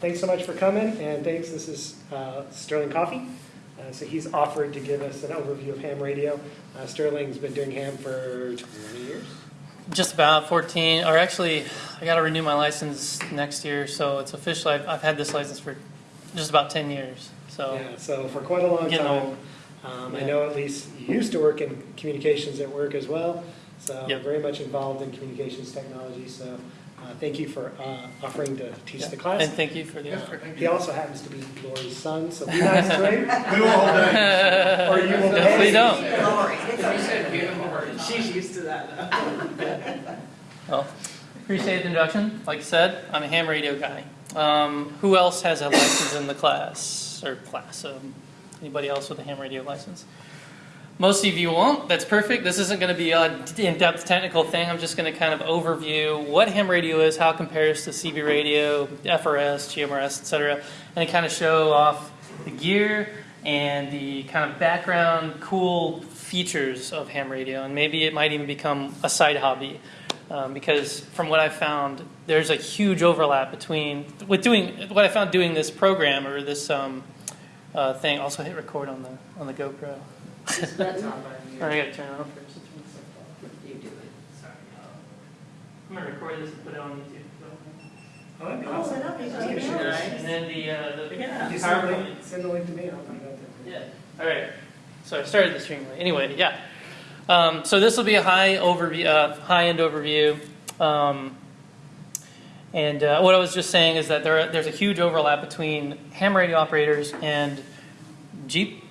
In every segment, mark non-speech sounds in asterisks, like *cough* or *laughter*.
thanks so much for coming, and thanks, this is uh, Sterling Coffee. Uh, So he's offered to give us an overview of ham radio. Uh, Sterling's been doing ham for 20 years. Just about 14, or actually, I got to renew my license next year, so it's official. I've, I've had this license for just about 10 years. So Yeah, so for quite a long Getting time. Um, I know at least you used to work in communications at work as well, so Yep. very much involved in communications technology. So uh, thank you for uh, offering to teach yeah. the class. And thank you for the offer. He also happens to be Lori's son, so be *laughs* nice to him. We will hold that. *laughs* Or you will Definitely don't. You said give him a word. She's used to that now. *laughs* Well, appreciate the introduction. Like I said, I'm a ham radio guy. Um, who else has a license in the class or class? Um, anybody else with a ham radio license? Most of you won't. That's perfect. This isn't going to be a in-depth technical thing. I'm just going to kind of overview what ham radio is, how it compares to CB radio, FRS, GMRS, etc., and kind of show off the gear and the kind of background, cool features of ham radio, and maybe it might even become a side hobby. Um, because from what I found, there's a huge overlap between with doing what I found doing this program or this um, uh, thing. Also, hit record on the on the GoPro. That's on by Or. I gotta turn it on first. You do it. Sorry. I'm gonna record this and put it on YouTube. Oh, that'd be Oh, awesome. that'd be Yeah, great. sure. Nice. And then the uh, the Yeah. You send the PowerPoint. link- send the link to me, I'll find out. that. Yeah. All right. So I started the stream late. Anyway, yeah. Um, so this will be a high overview, uh, high end overview. Um, and uh, what I was just saying is that there, there's a huge overlap between ham radio operators and Jeep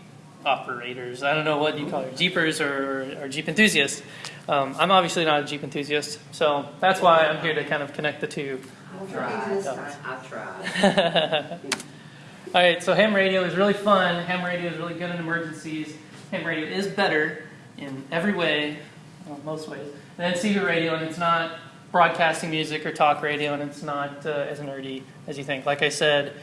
operators. I don't know what you call it, Jeepers or, or Jeep enthusiasts. Um, I'm obviously not a Jeep enthusiast, so that's why I'm here to kind of connect the two. I'll try this time. I tried. All right, so ham radio is really fun. Ham radio is really good in emergencies. Ham radio is better in every way, well, most ways, than CB radio, and it's not broadcasting music or talk radio, and it's not uh, as nerdy as you think. Like I said,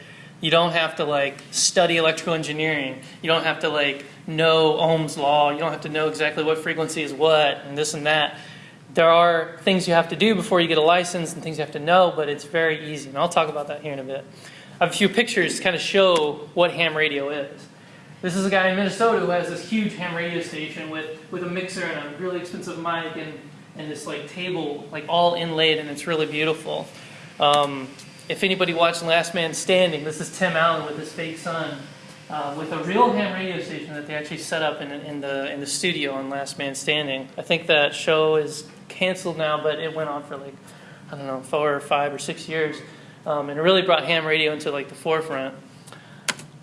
you don't have to like study electrical engineering. You don't have to like know Ohm's law. You don't have to know exactly what frequency is what and this and that. There are things you have to do before you get a license and things you have to know, but it's very easy, and I'll talk about that here in a bit. I have a few pictures to kind of show what ham radio is. This is a guy in Minnesota who has this huge ham radio station with, with a mixer and a really expensive mic and, and this like table like all inlaid and it's really beautiful. Um, if anybody watched Last Man Standing, this is Tim Allen with his fake son uh, with a real ham radio station that they actually set up in, in the in the studio on Last Man Standing. I think that show is canceled now, but it went on for like I don't know four or five or six years, um, and it really brought ham radio into like the forefront.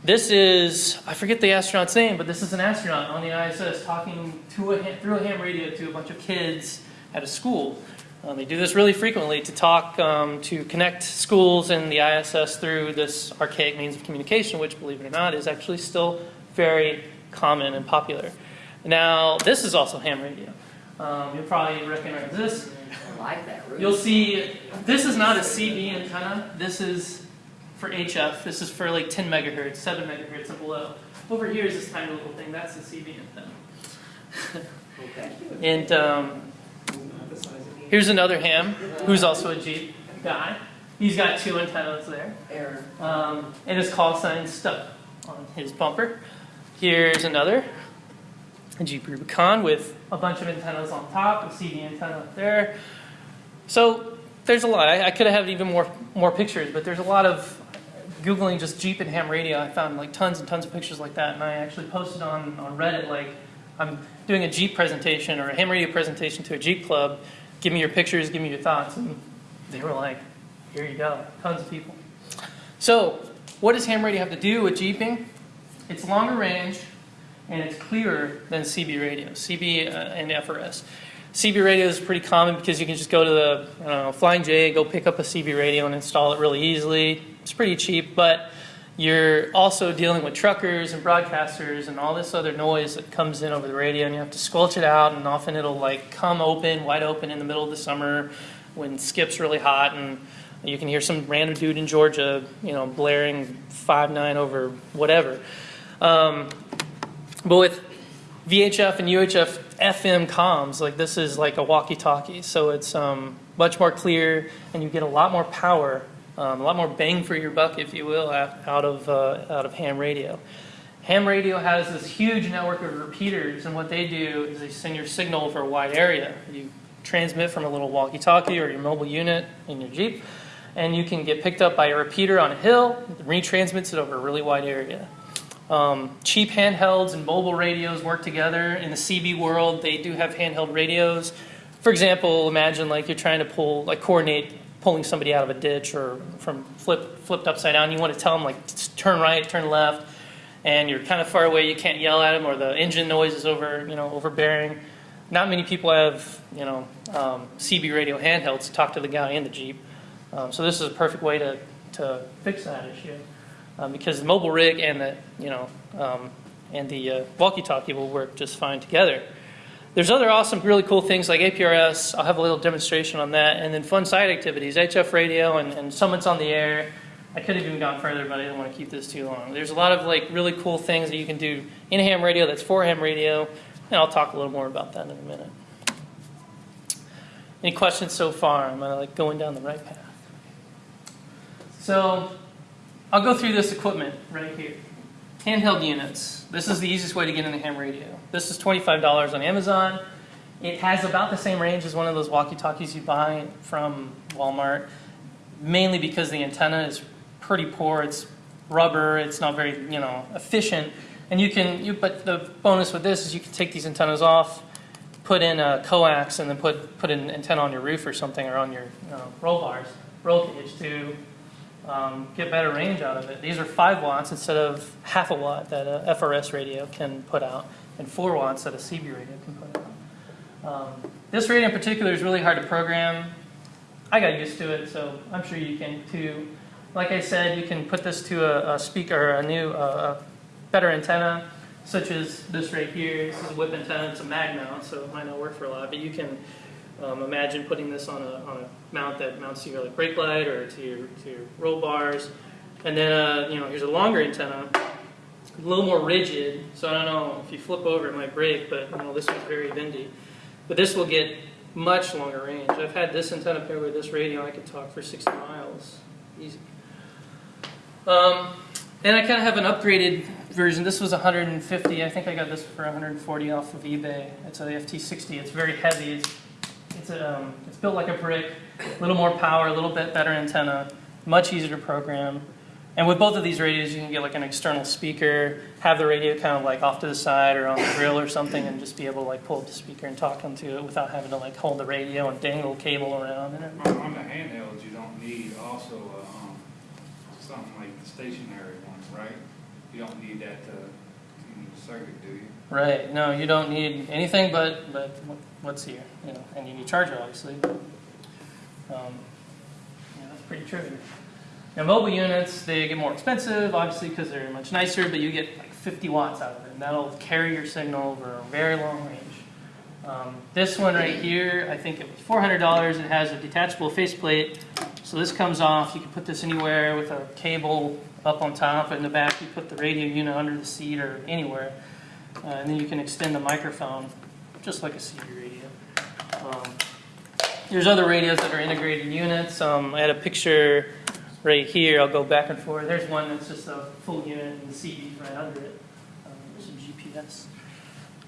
This is I forget the astronaut's name, but this is an astronaut on the ISS talking to a, through a ham radio to a bunch of kids at a school. Um, they do this really frequently to talk um, to connect schools and the ISS through this archaic means of communication, which, believe it or not, is actually still very common and popular. Now, this is also ham radio. Um, you'll probably recognize this. I like that. You'll see this is not a CB antenna. This is for HF. This is for like 10 megahertz, 7 megahertz and below. Over here is this tiny little thing. That's the CB antenna. Okay. And um, Not the size of the- here's another ham who's also a Jeep guy. He's got two antennas there. Um, and his call sign stuck on his bumper. Here's another a Jeep Rubicon with a bunch of antennas on top, a CB antenna up there. So there's a lot. I, I could have had even more more pictures, but there's a lot of googling just Jeep and ham radio. I found like tons and tons of pictures like that, and I actually posted on on Reddit like I'm doing a Jeep presentation or a ham radio presentation to a Jeep club. Give me your pictures. Give me your thoughts, and they were like, "Here you go." Tons of people. So, what does ham radio have to do with jeeping? It's longer range and it's clearer than CB radio, CB uh, and FRS. CB radio is pretty common because you can just go to the know, Flying J, go pick up a CB radio and install it really easily. It's pretty cheap, but you're also dealing with truckers and broadcasters and all this other noise that comes in over the radio, and you have to squelch it out. And often it'll like come open, wide open in the middle of the summer when skip's really hot, and you can hear some random dude in Georgia, you know, blaring five nine over whatever. Um, but with VHF and UHF FM comms, like this is like a walkie-talkie, so it's um, much more clear, and you get a lot more power Um, a lot more bang for your buck, if you will, out of uh, out of ham radio. Ham radio has this huge network of repeaters, and what they do is they send your signal over a wide area. You transmit from a little walkie-talkie or your mobile unit in your Jeep, and you can get picked up by a repeater on a hill, it retransmits it over a really wide area. Um, cheap handhelds and mobile radios work together. In the CB world, they do have handheld radios. For example, imagine like you're trying to pull, like coordinate pulling somebody out of a ditch or from flip, flipped upside down. You want to tell them like turn right, turn left, and you're kind of far away. You can't yell at them, or the engine noise is over, you know, overbearing. Not many people have, you know, um, CB radio handhelds to talk to the guy in the Jeep. Um, so this is a perfect way to, to fix that issue um, because the mobile rig and the you know um, and the uh, walkie-talkie will work just fine together. There's other awesome, really cool things like APRS. I'll have a little demonstration on that, and then fun side activities, HF radio, and, and Summits on the Air. I could have even gone further, but I didn't want to keep this too long. There's a lot of like really cool things that you can do in ham radio that's for ham radio, and I'll talk a little more about that in a minute. Any questions so far? Am I like going down the right path? So I'll go through this equipment right here. Handheld units. This is the easiest way to get into ham radio. This is $25 on Amazon. It has about the same range as one of those walkie-talkies you buy from Walmart, mainly because the antenna is pretty poor. It's rubber. It's not very, you know, efficient. And you can, you, but the bonus with this is you can take these antennas off, put in a coax, and then put put an antenna on your roof or something, or on your uh, roll bars, roll cage to um, get better range out of it. These are 5 watts instead of half a watt that a FRS radio can put out, and 4 watts that a CB radio can put out. Um, this radio in particular is really hard to program. I got used to it, so I'm sure you can too. Like I said, you can put this to a, a speaker, a new, uh, better antenna, such as this right here. This is a whip antenna. It's a mag mount, so it might not work for a lot, but you can um, imagine putting this on a, on a mount that mounts to your like, brake light or to your, to your roll bars. And then, uh, you know, here's a longer antenna, a little more rigid. So I don't know, if you flip over it might break, but you know, this one's very bendy. But this will get much longer range. I've had this antenna paired with this radio, I could talk for 60 miles, easy. Um, and I kind of have an upgraded version. This was 150. I think I got this for 140 off of eBay. It's a FT60. It's very heavy. It's it's, um, it's built like a brick, a little more power, a little bit better antenna, much easier to program. And with both of these radios, you can get like an external speaker, have the radio kind of like off to the side or on the grill or something, and just be able to like pull up the speaker and talk into it without having to like hold the radio and dangle cable around and everything. On the handhelds, you don't need also, uh, um, something like the stationary one, right? You don't need that, in circuit, do you? Right. No, you don't need anything but but what's here, you know, and you need charger obviously. Um, yeah, that's pretty trivial. Now mobile units they get more expensive obviously because they're much nicer, but you get like 50 watts out of it, and that'll carry your signal over a very long range. Um, this one right here, I think it was $400. It has a detachable faceplate, so this comes off. You can put this anywhere with a cable up on top. In the back, you put the radio unit under the seat or anywhere. Uh, and then you can extend the microphone just like a CB radio. Um, there's other radios that are integrated units. Um, I had a picture right here. I'll go back and forth. There's one that's just a full unit and the CB's right under it. Um, there's some GPS.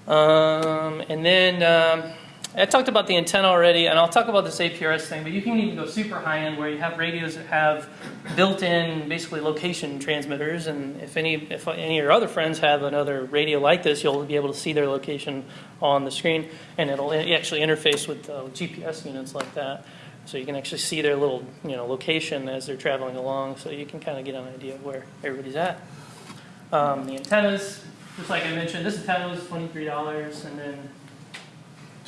Um, and then um, I talked about the antenna already, and I'll talk about this APRS thing, but you can even go super high end where you have radios that have built-in, basically location transmitters, and if any, if any of your other friends have another radio like this, you'll be able to see their location on the screen, and it'll actually interface with uh, GPS units like that. So you can actually see their little, you know, location as they're traveling along, so you can kind of get an idea of where everybody's at. Um, the antennas, just like I mentioned, this antenna was $23, and then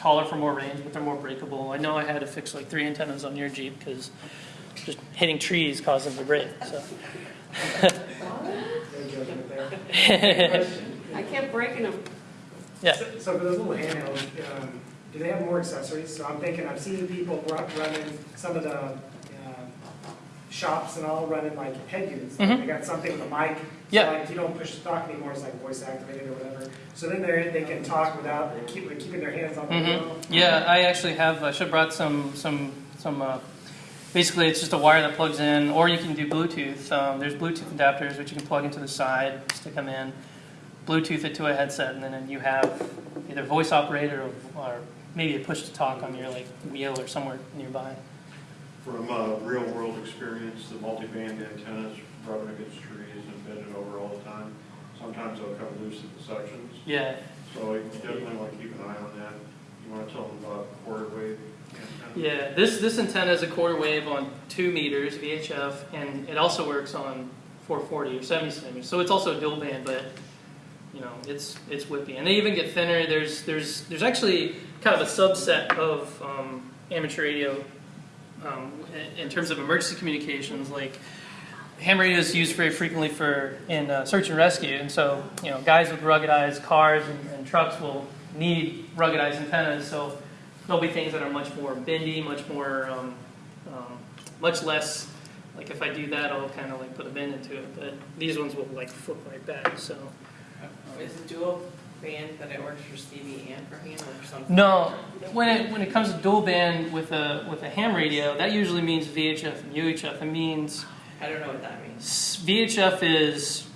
taller for more range, but they're more breakable. I know I had to fix like three antennas on your Jeep because just hitting trees caused them to break. So. No joking there. I kept breaking them. yeah. So so for those little handhelds, um, do they have more accessories? So I'm thinking, I've seen people run- running, some of the shops and all running like head units. Mhm. They got something with a mic. Yeah. So like you don't push the talk anymore, it's like voice activated or whatever. So then they're, they can talk without keep, keeping their hands on the hmm wheel. Yeah, I actually have. I should have brought some some some uh, basically, it's just a wire that plugs in, or you can do Bluetooth. Um, there's Bluetooth adapters which you can plug into the side, stick them in, Bluetooth it to a headset, and then you have either voice operator or, or maybe a push to talk on your like wheel or somewhere nearby. From uh, real-world experience, the multi-band antennas rubbing against trees and bending over all the time. Sometimes they'll come loose at the sections, Yeah, so you definitely want to keep an eye on that. You want to tell them about quarter wave antenna? yeah. This this antenna is a quarter wave on two meters VHF, and it also works on 440 or 70 centimeters. So it's also a dual band, but you know it's it's whippy, and they even get thinner. There's there's there's actually kind of a subset of um, amateur radio um, in- terms of emergency communications, like. Ham radio is used very frequently for in uh, search and rescue, and so you know guys with ruggedized cars and, and trucks will need ruggedized antennas. So there'll be things that are much more bendy, much more, um, um, much less. Like if I do that, I'll kind of like put a bend into it. But these ones will like flip right back. So Is it dual band that it works for CB and for ham or something? no, when it when it comes to dual band with a with a ham radio, that usually means VHF and UHF. It means I don't know what that means. VHF is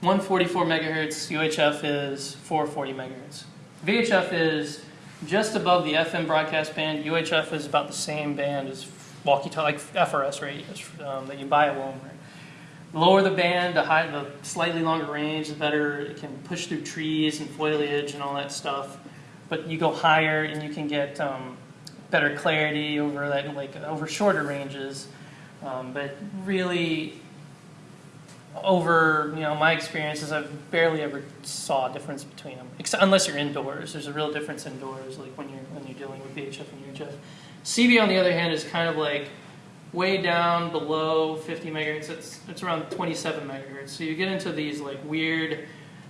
144 megahertz, UHF is 440 megahertz. VHF is just above the FM broadcast band. UHF is about the same band as walkie-talkie, like FRS radios um, that you buy at Walmart. Lower the band, the high, the slightly longer range, the better it can push through trees and foliage and all that stuff. But you go higher and you can get um, better clarity over that, like over shorter ranges. Um, but really, over you know my experiences, I've barely ever saw a difference between them, Except, unless you're indoors. There's a real difference indoors, like when you're when you're dealing with VHF and UHF. CB on the other hand is kind of like way down below 50 megahertz. It's it's around 27 megahertz. So you get into these like weird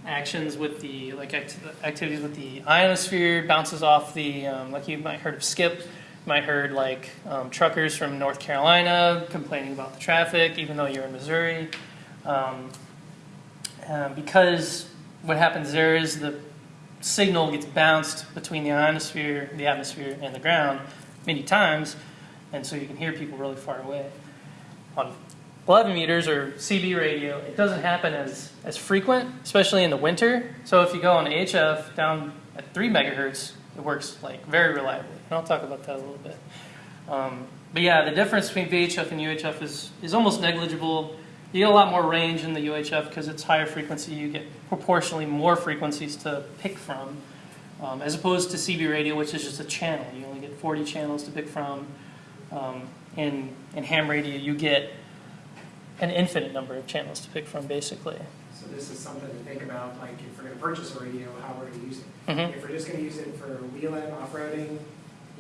actions with the like act- activities with the ionosphere bounces off the um, like you might heard of skip might heard like um, truckers from north carolina complaining about the traffic even though you're in missouri um, uh, because what happens there is the signal gets bounced between the ionosphere the atmosphere and the ground many times and so you can hear people really far away on 11 meters or CB radio, it doesn't happen as, as frequent, especially in the winter. So if you go on HF down at 3 megahertz, it works like very reliably. And I'll talk about that a little bit. Um, but yeah, the difference between VHF and UHF is, is almost negligible. You get a lot more range in the UHF because it's higher frequency. You get proportionally more frequencies to pick from, um, as opposed to CB radio, which is just a channel. You only get 40 channels to pick from. Um, in, in ham radio, you get an infinite number of channels to pick from, basically. So this is something to think about, like if we're gonna purchase a radio, how we're gonna use it. Mhm. If we're just gonna use it for wheeling, off-roading,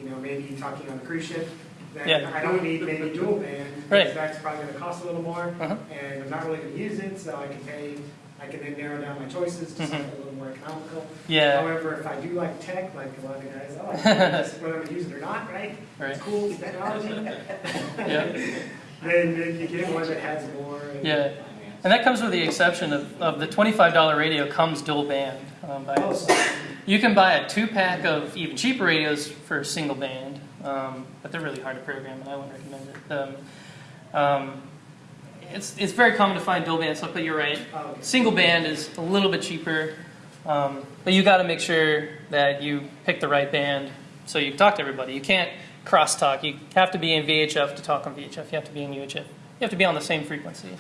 you know, maybe talking on a cruise ship, then Yeah. I don't need maybe dual band. Right. That's probably gonna cost a little more, Uh-huh. and I'm not really gonna use it, so I can pay, I can then narrow down my choices to something Mhm. a little more economical. Yeah, However, if I do like tech, like a lot of guys, oh, I like whether I'm gonna *laughs* use it or not, right? right. It's cool, it's technology. *laughs* Yeah. *laughs* Then then you get one that has more. and- Yeah. And that comes with the exception of, of the $25 radio comes dual band. Um, by Oh, You can buy a two pack of even cheaper radios for a single band, um, but they're really hard to program, and I wouldn't recommend it. Um, um, it's, it's very common to find dual band stuff, but you're right. oh. Single band is a little bit cheaper, um, but you got to make sure that you pick the right band so you can talk to everybody. You can't crosstalk. You have to be in VHF to talk on VHF. You have to be in UHF. You have to be on the same frequency.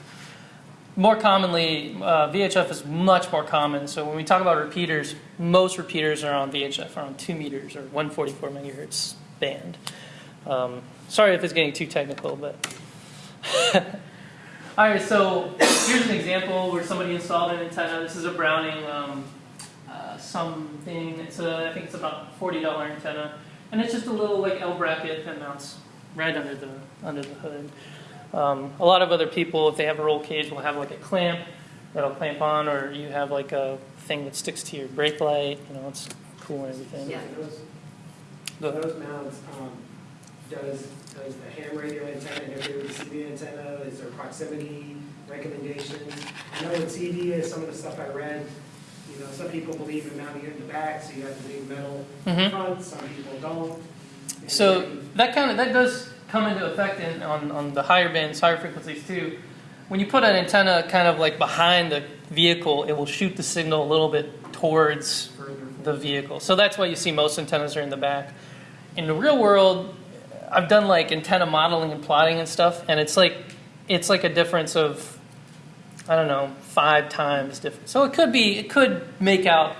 More commonly, uh, VHF is much more common. So when we talk about repeaters, most repeaters are on VHF, are on two meters or 144 megahertz band. Um, sorry if it's getting too technical, but. *laughs* All right, so here's an example where somebody installed an antenna. This is a Browning um, uh, something. It's a, I think it's about forty dollar antenna, and it's just a little like L bracket that mounts right under the under the hood. Um, a lot of other people, if they have a roll cage, will have like a clamp that'll clamp on, or you have like a thing that sticks to your brake light. You know, it's cool and everything. Yeah, those, those mounts, um, does, does the ham radio antenna interfere with the CB antenna? Is there proximity recommendations? I know with CB is some of the stuff I read, you know, some people believe in mounting it in the back, so you have the big metal Mhm. front, some people don't. So that kind of that does come into effect in, on, on the higher bands, higher frequencies too. When you put an antenna kind of like behind the vehicle, it will shoot the signal a little bit towards the vehicle. So that's why you see most antennas are in the back. In the real world, I've done like antenna modeling and plotting and stuff, and it's like it's like a difference of I don't know five times different. So it could be it could make out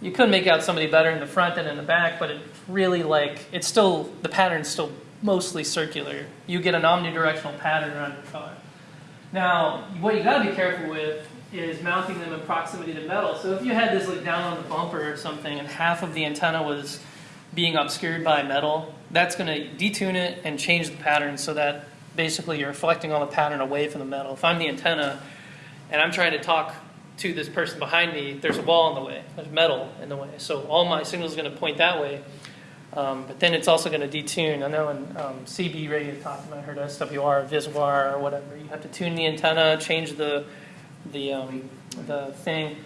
you could make out somebody better in the front than in the back, but it really like it's still the pattern's still mostly circular. You get an omnidirectional pattern around your car. Now, what you got to be careful with is mounting them in proximity to metal. So if you had this like down on the bumper or something, and half of the antenna was being obscured by metal, that's going to detune it and change the pattern so that basically you're reflecting all the pattern away from the metal. If I'm the antenna and I'm trying to talk to this person behind me, there's a wall in the way, there's metal in the way. So all my signal is going to point that way. Um, but then it's also going to detune. I know in um, CB radio talking, I heard SWR, VSWR, or whatever. You have to tune the antenna, change the the um, the thing.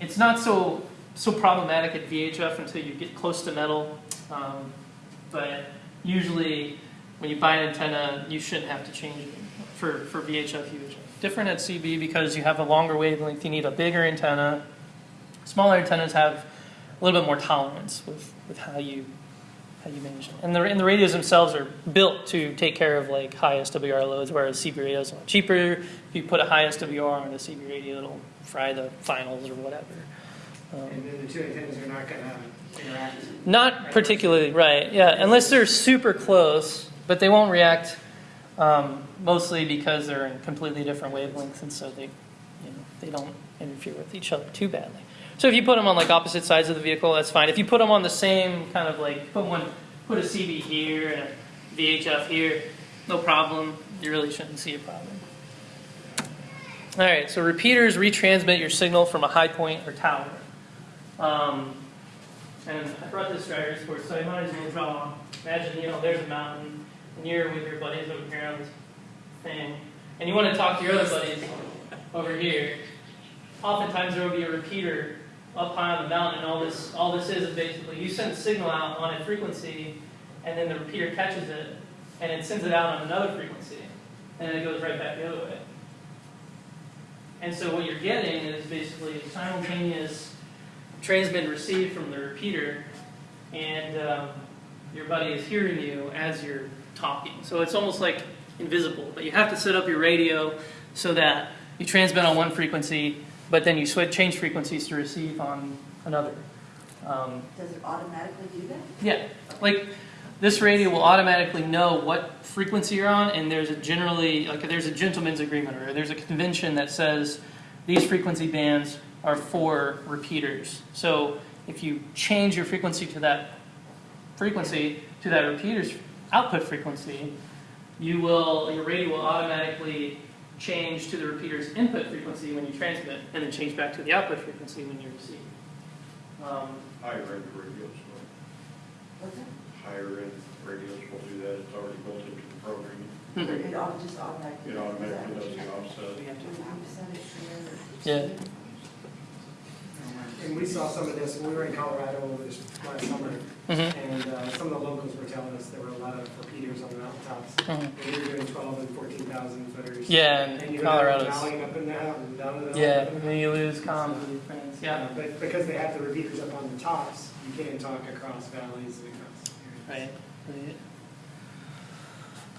It's not so so problematic at VHF until you get close to metal. Um, but usually, when you buy an antenna, you shouldn't have to change it for for VHF UHF. Different at CB because you have a longer wavelength. You need a bigger antenna. Smaller antennas have a little bit more tolerance with, with how you how you manage it. And the and the radios themselves are built to take care of like high SWR loads, whereas CB radios are cheaper. If you put a high SWR on a CB radio, it'll fry the finals or whatever. Um, And then the two antennas are not gonna interact. not particularly, right, yeah, unless they're super close, but they won't react um, mostly because they're in completely different wavelengths, and so they, you know, they don't interfere with each other too badly. So if you put them on like opposite sides of the vehicle, that's fine. If you put them on the same kind of like, put one, put a CB here and a VHF here, no problem. You really shouldn't see a problem. All right, so repeaters retransmit your signal from a high point or tower. Um, and I brought this driver's course, so I might as well draw. Imagine, you know, there's a mountain, and you're with your buddies over here on this thing, and you want to talk to your other buddies over here. Oftentimes there will be a repeater up high on the mountain, and all this, all this is basically you send a signal out on a frequency, and then the repeater catches it, and it sends it out on another frequency, and then it goes right back the other way. And so what you're getting is basically simultaneous transmit and receive from the repeater, and um, your buddy is hearing you as you're talking. So it's almost like invisible, but you have to set up your radio so that you transmit on one frequency, but then you switch, change frequencies to receive on another. Um, Does it automatically do that? yeah, like this radio will automatically know what frequency you're on, and there's a generally like there's a gentleman's agreement or there's a convention that says these frequency bands are for repeaters. So if you change your frequency to that frequency to that repeater's output frequency, you will your radio will automatically change to the repeater's input frequency when you transmit, and then change back to the output frequency when you receive. Um, Higher end radios, will. Higher end radios will do that, it's already built into the programming. mhm. It auto- just automatically. It automatically does the offset. We have to- When you set it Yeah. And we saw some of this, when we were in Colorado over this last summer, Mhm. and uh, some of the locals were telling us there were a lot of repeaters on the mountaintops. Mhm. And we were doing twelve and fourteen thousand footers. Yeah, And in you know, Colorado's. Valleying up in the mountain, down in the. Yeah, up in the and then you lose comms with your friends. Yeah, Uh, But because they have the repeaters up on the tops, you can't talk across valleys and across areas.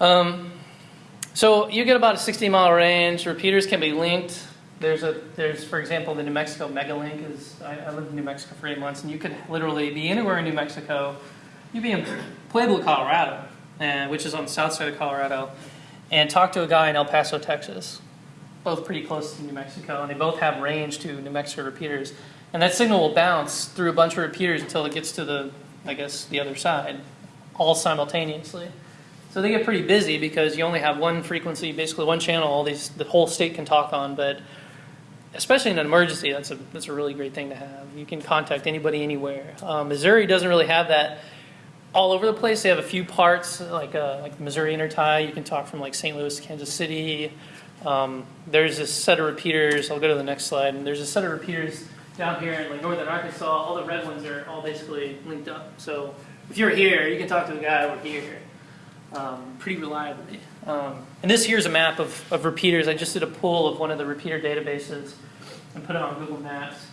right. Um, so you get about a 60 mile range. Repeaters can be linked. There's a there's for example the New Mexico Megalink is I, I lived in New Mexico for eight months and you could literally be anywhere in New Mexico. You'd be in Pueblo, Colorado, and, which is on the south side of Colorado, and talk to a guy in El Paso, Texas. Both pretty close to New Mexico, and they both have range to New Mexico repeaters. And that signal will bounce through a bunch of repeaters until it gets to the, I guess, the other side, all simultaneously. So they get pretty busy because you only have one frequency, basically one channel. All these, the whole state can talk on. But especially in an emergency, that's a that's a really great thing to have. You can contact anybody anywhere. Um, Missouri doesn't really have that all over the place. They have a few parts, like uh, like Missouri Intertie. You can talk from like St. Louis to Kansas City. Um, there's a set of repeaters. I'll go to the next slide. And there's a set of repeaters down here in like northern Arkansas. All the red ones are all basically linked up. So if you're here, you can talk to a guy over here. um, pretty reliably. Um, and this here's a map of, of repeaters. I just did a pull of one of the repeater databases and put it on Google Maps.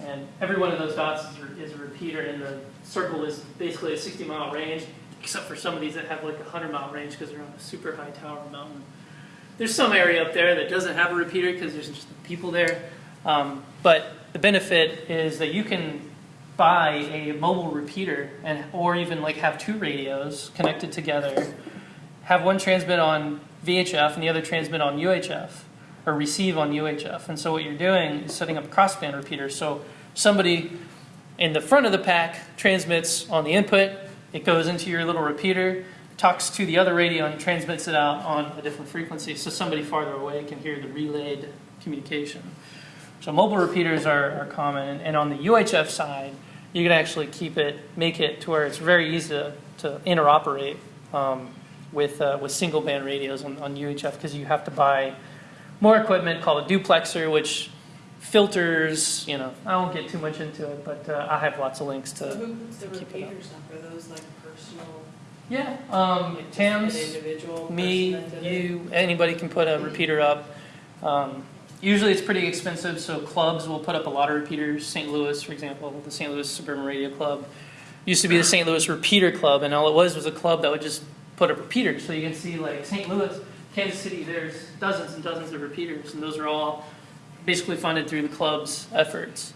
And every one of those dots is, a- is a repeater, and the circle is basically a 60 mile range, except for some of these that have like a 100 mile range because they're on a super high tower mountain. There's some area up there that doesn't have a repeater because there's just people there. Um, but the benefit is that you can buy a mobile repeater and or even like have two radios connected together, have one transmit on VHF and the other transmit on UHF or receive on UHF. And so what you're doing is setting up crossband repeaters. So somebody in the front of the pack transmits on the input, it goes into your little repeater, talks to the other radio and transmits it out on a different frequency. So somebody farther away can hear the relayed communication. So mobile repeaters are, are common, and, and on the UHF side, you can actually keep it, make it to where it's very easy to, to interoperate um, with uh, with single band radios on, on UHF because you have to buy more equipment called a duplexer, which filters. You know, I won't get too much into it, but uh, I have lots of links to. who puts the keep it up. repeaters up? Are those like personal? Yeah, um, like, just Tams, individual me, person that did it? you, anybody can put a repeater up. Um, usually it's pretty expensive, so clubs will put up a lot of repeaters. St. Louis, for example, the St. Louis Suburban Radio Club used to be the St. Louis Repeater Club, and all it was was a club that would just put up repeaters. So you can see like St. Louis, Kansas City, there's dozens and dozens of repeaters, and those are all basically funded through the club's efforts.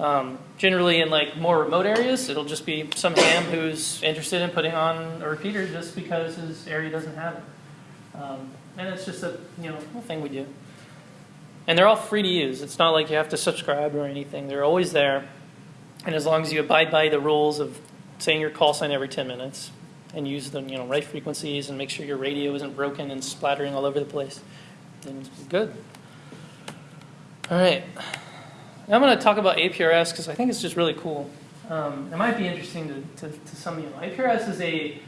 Um, generally, in like more remote areas, it'll just be some ham who's interested in putting on a repeater just because his area doesn't have it. Um, and it's just a you know thing we do. And they're all free to use. It's not like you have to subscribe or anything. They're always there, and as long as you abide by the rules of saying your call sign every 10 minutes and use the you know right frequencies and make sure your radio isn't broken and splattering all over the place, then it's good. All right. Now I'm going to talk about APRS because I think it's just really cool. Um, it might be interesting to, to, to some of you. APRS is a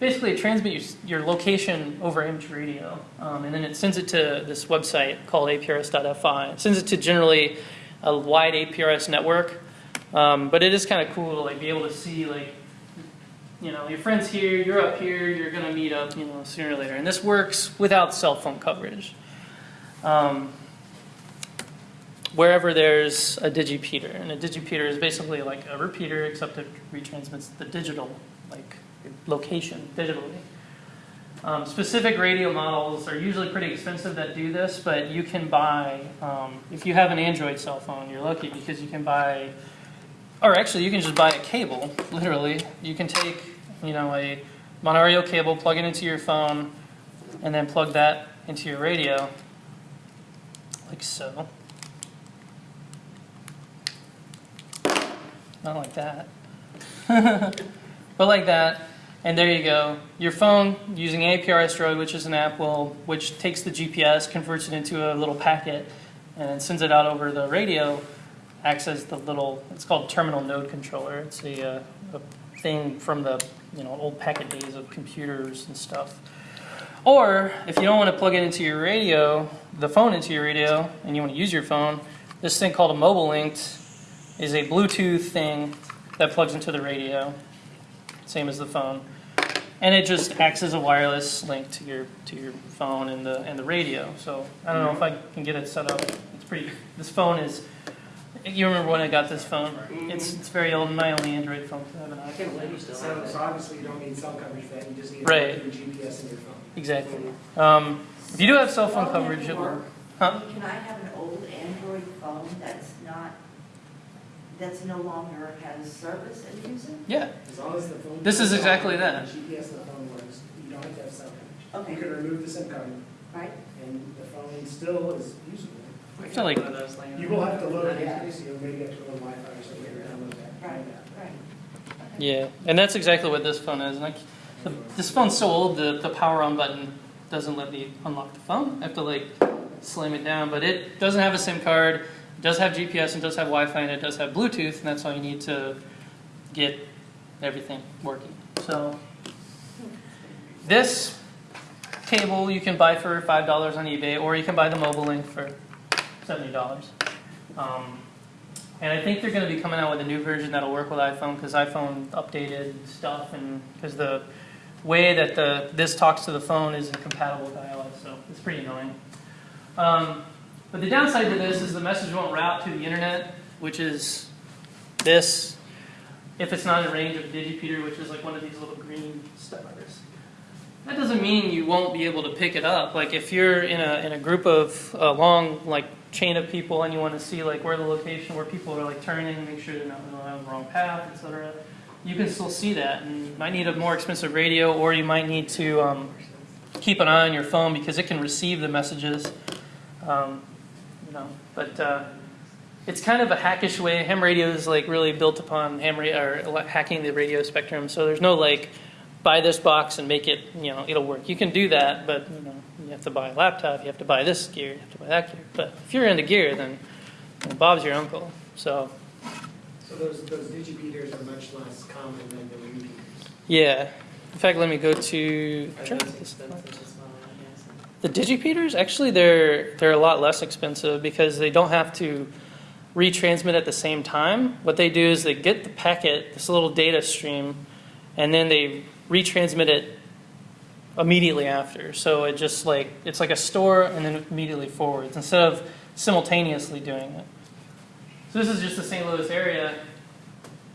basically it transmits your, your location over image radio, um, and then it sends it to this website called aprs.fi. It sends it to generally a wide APRS network, um, but it is kind of cool to like be able to see like you know your friends here, you're up here, you're going to meet up you know sooner or later, and this works without cell phone coverage. Um, wherever there's a digipeater. And a digipeater is basically like a repeater, except it retransmits the digital, like location digitally. Um, specific radio models are usually pretty expensive that do this, but you can buy, um, if you have an Android cell phone, you're lucky because you can buy, or actually you can just buy a cable, literally. You can take, you know, a Monario cable, plug it into your phone, and then plug that into your radio, like so. Not like that. *laughs* but like that. And there you go. Your phone using APRS Droid, which is an app will, which takes the GPS, converts it into a little packet, and sends it out over the radio. Acts as the little, it's called terminal node controller. It's a, uh, a thing from the you know old packet days of computers and stuff. Or if you don't want to plug it into your radio, the phone into your radio, and you want to use your phone, this thing called a Mobilinkd is a Bluetooth thing that plugs into the radio, same as the phone, and it just acts as a wireless link to your to your phone and the and the radio. So I don't know if I can get it set up. It's pretty. This phone is. You remember when I got this phone? It's it's very old. My only Android phone. so I have an iPhone. can't believe you still have So, so obviously you don't need cell coverage for that, you just need Right. your GPS in your phone. Exactly. Um, if you do have cell phone coverage, it will. Huh? Can I have an old Android phone that's not, that's no longer has service and use it? Yeah. As long as the phone. This is exactly that. GPS in the phone works, you don't have to have cell coverage. Okay. You can remove the SIM card right? and the phone still is usable. I feel like One of those laying You will have to load the app, so maybe have to go Wi-Fi or something to download that. Right, right. Yeah, and that's exactly what this phone is. Like, the, this phone's so old, the, the power on button doesn't let me unlock the phone. I have to like slam it down, but it doesn't have a SIM card. It does have GPS and does have Wi-Fi and it does have Bluetooth, and that's all you need to get everything working. So this cable you can buy for five dollars on eBay, or you can buy the Mobilinkd for seventy dollars. Um, and I think they're going to be coming out with a new version that'll work with iPhone because iPhone updated stuff and because the way that the this talks to the phone isn't compatible with iOS, so it's pretty annoying. Um, but the downside to this is the message won't route to the internet, which is this, if it's not in range of digipeater, which is like one of these little green. That doesn't mean you won't be able to pick it up. Like if you're in a in a group of a long like chain of people and you want to see like where the location where people are like turning, make sure they're not on the wrong path, etc. You can still see that, and you might need a more expensive radio, or you might need to um, keep an eye on your phone because it can receive the messages. Um, you know, but uh, it's kind of a hackish way. Ham radio is like really built upon ham or hacking the radio spectrum. So there's no like buy this box and make it, you know, it'll work. You can do that, but you know, you have to buy a laptop, you have to buy this gear, you have to buy that gear. But if you're into gear, then you know, Bob's your uncle. So So those, those digipeaters are much less common than the repeaters. yeah. In fact, let me go to Are try those this- expensive as well, I guess? the digipeaters. Actually, they're they're a lot less expensive because they don't have to retransmit at the same time. What they do is they get the packet, this little data stream, and then they retransmit it immediately after. So it just like it's like a store and then immediately forwards instead of simultaneously doing it. So this is just the St. Louis area.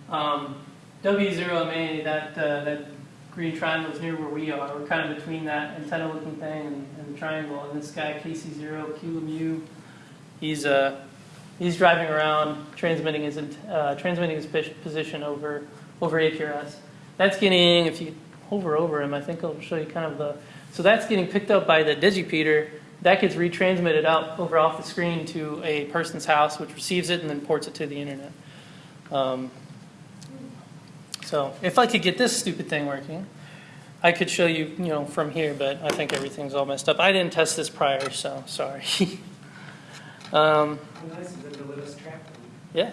Um, W0MA, that uh, that green triangle is near where we are. We're kind of between that antenna-looking thing and, and the triangle. And this guy KC0 QMU, he's uh, he's driving around transmitting his uh, transmitting his position over over APRS. That's getting if you hover over him, I think I'll show you kind of the. So that's getting picked up by the digipeater. That gets retransmitted out over off the screen to a person's house, which receives it and then ports it to the internet. Um, so if I could get this stupid thing working, I could show you, you know, from here, but I think everything's all messed up. I didn't test this prior, so sorry. *laughs* um, How nice is it to let us track them? yeah.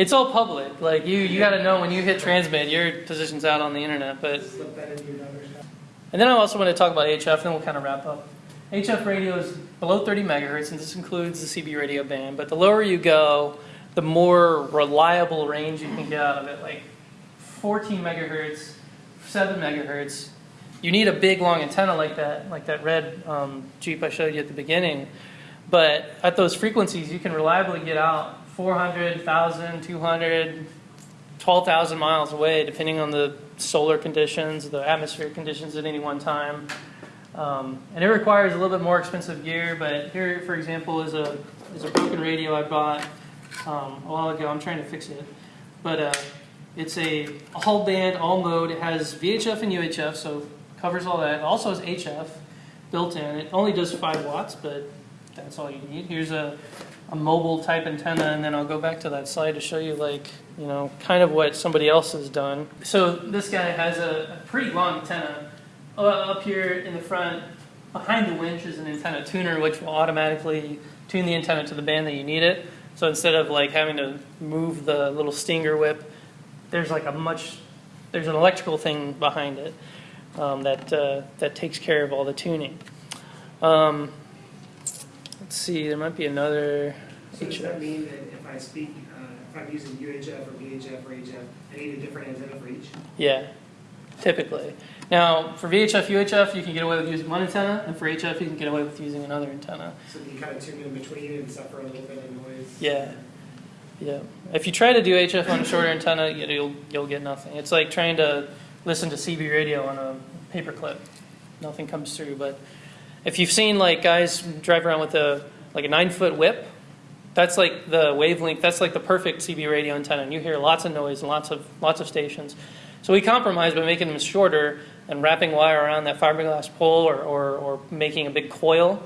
It's all public. Like you, you got to know when you hit transmit, your position's out on the internet. But Slip that into your daughter's house. and then I also want to talk about HF, and then we'll kind of wrap up. HF radio is below 30 megahertz, and this includes the CB radio band. But the lower you go, the more reliable range you can get out of it. Like 14 megahertz, 7 megahertz. You need a big long antenna like that, like that red um, Jeep I showed you at the beginning. But at those frequencies, you can reliably get out 400, 1,000, 200, 12,000 miles away, depending on the solar conditions, the atmospheric conditions at any one time. Um, and it requires a little bit more expensive gear, but here, for example, is a, is a broken radio I bought um, a while ago. I'm trying to fix it. But uh, it's a all band, all mode. It has VHF and UHF, so covers all that. It also has HF built in. It only does 5 watts, but that's all you need. Here's a, a mobile type antenna, and then I'll go back to that slide to show you, like, you know, kind of what somebody else has done. So this guy has a, a pretty long antenna. Uh, up here in the front, behind the winch is an antenna tuner, which will automatically tune the antenna to the band that you need it. So instead of like having to move the little stinger whip, there's like a much, there's an electrical thing behind it um, that uh, that takes care of all the tuning. Um, let's see, there might be another. So does that mean that if I speak, uh, if I'm using UHF or VHF or HF, I need a different antenna for each? Yeah, typically. Now, for VHF, UHF, you can get away with using one antenna, and for HF, you can get away with using another antenna. So you kind of tune in between and suffer a little bit of noise? Yeah. Yeah. If you try to do HF on a shorter antenna, you- you'll you'll get nothing. It's like trying to listen to CB radio on a paperclip. Nothing comes through. But if you've seen like guys drive around with a like a nine foot whip, that's like the wavelength. That's like the perfect CB radio antenna, and you hear lots of noise and lots of lots of stations. So we compromise by making them shorter and wrapping wire around that fiberglass pole or, or, or making a big coil.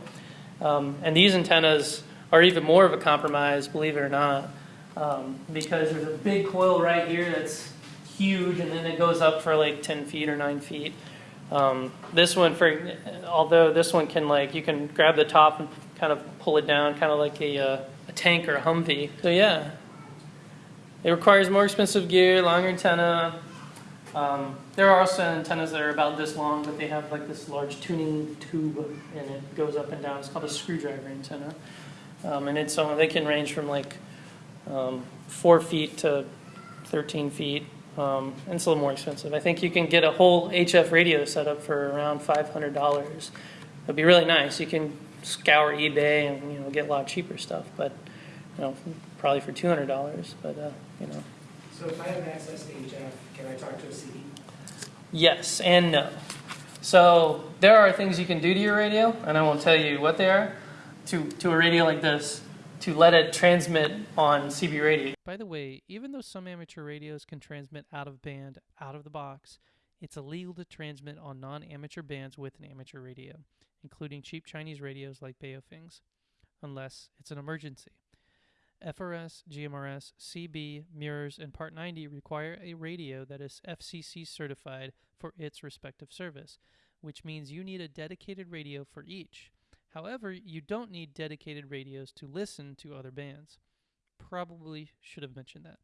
Um, and these antennas are even more of a compromise, believe it or not, um, because there's a big coil right here that's huge, and then it goes up for like 10 feet or 9 feet. Um, this one, for although this one can like you can grab the top and kind of pull it down, kind of like a, uh, a tank or a Humvee. So yeah, it requires more expensive gear, longer antenna. Um, there are also antennas that are about this long, but they have like this large tuning tube, and it goes up and down. It's called a screwdriver antenna, um, and it's uh, they can range from like um, four feet to 13 feet, um, and it's a little more expensive. I think you can get a whole HF radio set up for around five hundred dollars. It'd be really nice. You can scour eBay and you know get a lot cheaper stuff, but you know probably for two hundred dollars. But uh, you know, So if I have access to HF, can I talk to a CB? yes and no. So there are things you can do to your radio, and I won't tell you what they are. To to a radio like this, to let it transmit on CB radio. By the way, even though some amateur radios can transmit out of band, out of the box, it's illegal to transmit on non-amateur bands with an amateur radio, including cheap Chinese radios like Baofeng's, unless it's an emergency. FRS, GMRS, CB, MURS, and Part 90 require a radio that is FCC certified for its respective service, which means you need a dedicated radio for each. However, you don't need dedicated radios to listen to other bands. Probably should have mentioned that.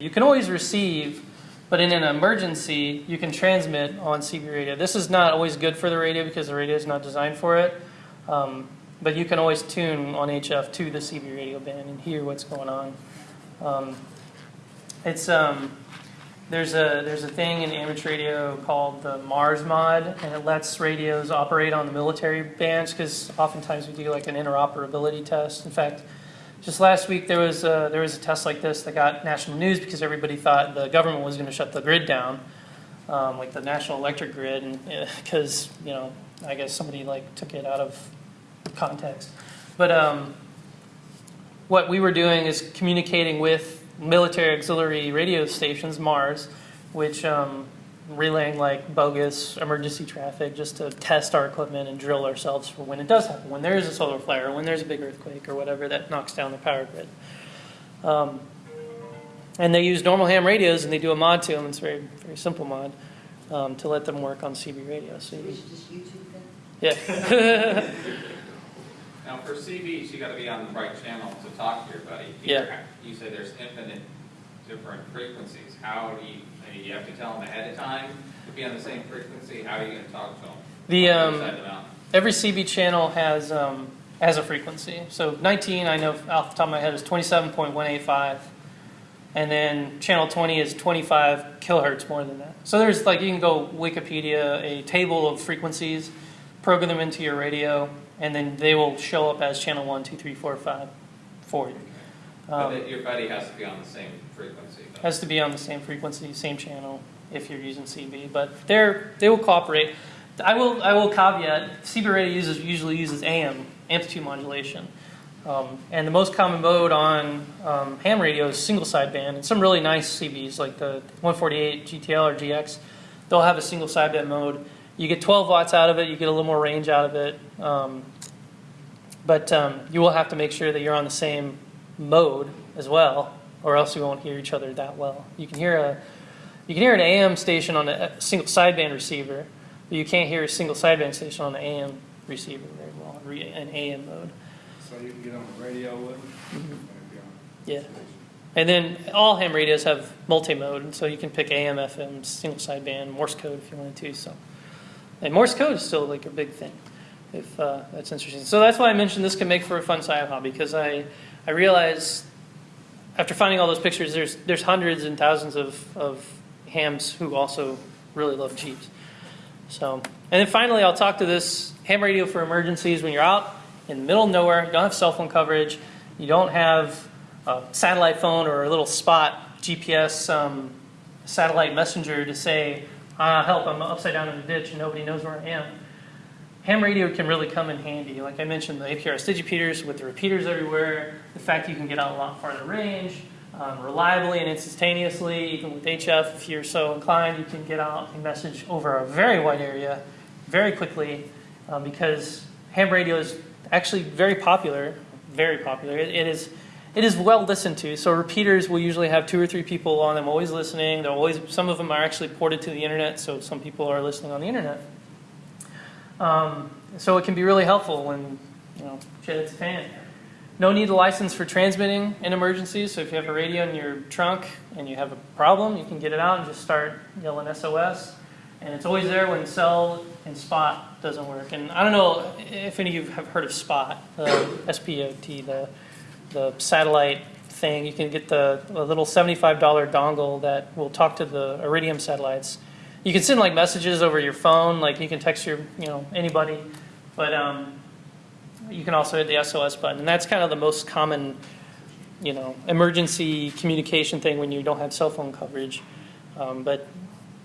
You can always receive, but in an emergency, you can transmit on CB radio. This is not always good for the radio because the radio is not designed for it. Um, but you can always tune on HF to the CB radio band and hear what's going on. Um, it's um, there's a there's a thing in amateur radio called the Mars mod, and it lets radios operate on the military bands because oftentimes we do like an interoperability test. In fact, just last week there was a, there was a test like this that got national news because everybody thought the government was going to shut the grid down, um, like the national electric grid, because you know I guess somebody like took it out of context. But um, what we were doing is communicating with military auxiliary radio stations, MARS, which um, relaying like bogus emergency traffic just to test our equipment and drill ourselves for when it does happen, when there is a solar flare, or when there's a big earthquake, or whatever that knocks down the power grid. Um, and they use normal ham radios and they do a mod to them. It's a very, very simple mod um, to let them work on CB radio. So you, just YouTube them. yeah. *laughs* Now, for CBs, you gotta be on the right channel to talk to your buddy. Yeah. You say there's infinite different frequencies. How do you, you have to tell them ahead of time to be on the same frequency? How are you gonna talk to them? The, um, other side of the? Every CB channel has um, has a frequency. So 19, I know off the top of my head, is 27.185, and then channel 20 is 25 kilohertz more than that. So there's like you can go Wikipedia a table of frequencies, program them into your radio, and then they will show up as channel one, two, three, four, five for you. But Um, that your buddy has to be on the same frequency. though. has to be on the same frequency, same channel if you're using CB, but they're they will cooperate. I will I will caveat CB radio uses usually uses AM amplitude modulation, um, and the most common mode on um, ham radio is single sideband. And some really nice CBs like the 148 GTL or GX, they'll have a single sideband mode. You get 12 watts out of it. You get a little more range out of it. Um, but um, you will have to make sure that you're on the same mode as well, or else you won't hear each other that well. You can hear a you can hear an AM station on a, single sideband receiver, but you can't hear a single sideband station on an AM receiver very well, in AM mode. So you can get on the radio with them? Mm-hmm. Yeah. And then all ham radios have multi-mode, so you can pick AM, FM, single sideband, Morse code if you wanted to. So, and Morse code is still like a big thing, if uh, that's interesting. So that's why I mentioned this can make for a fun sci hobby because I I realized after finding all those pictures, there's there's hundreds and thousands of of hams who also really love Jeeps. So, and then finally, I'll talk to this ham radio for emergencies when you're out in the middle of nowhere, you don't have cell phone coverage, you don't have a satellite phone or a little spot GPS um, satellite messenger to say, ah, help, I'm upside down in the ditch and nobody knows where I am. Ham radio can really come in handy. Like I mentioned, the APRS digipeaters with the repeaters everywhere, the fact you can get out a lot farther range, um, reliably and instantaneously, even with HF, if you're so inclined, you can get out a message over a very wide area very quickly um, because ham radio is actually very popular, very popular. It, it is it is well listened to. So repeaters will usually have two or three people on them, always listening. They're always some of them are actually ported to the internet, so some people are listening on the internet. Um, so it can be really helpful when you know shit hits the fan. No need a license for transmitting in emergencies. So if you have a radio in your trunk and you have a problem, you can get it out and just start yelling SOS. And it's always there when cell and spot doesn't work. And I don't know if any of you have heard of spot, uh, SPOT, the the satellite thing. You can get the little $75 dongle that will talk to the Iridium satellites. You can send like messages over your phone, like you can text your, you know, anybody, but um, you can also hit the SOS button, and that's kind of the most common, you know, emergency communication thing when you don't have cell phone coverage. Um, but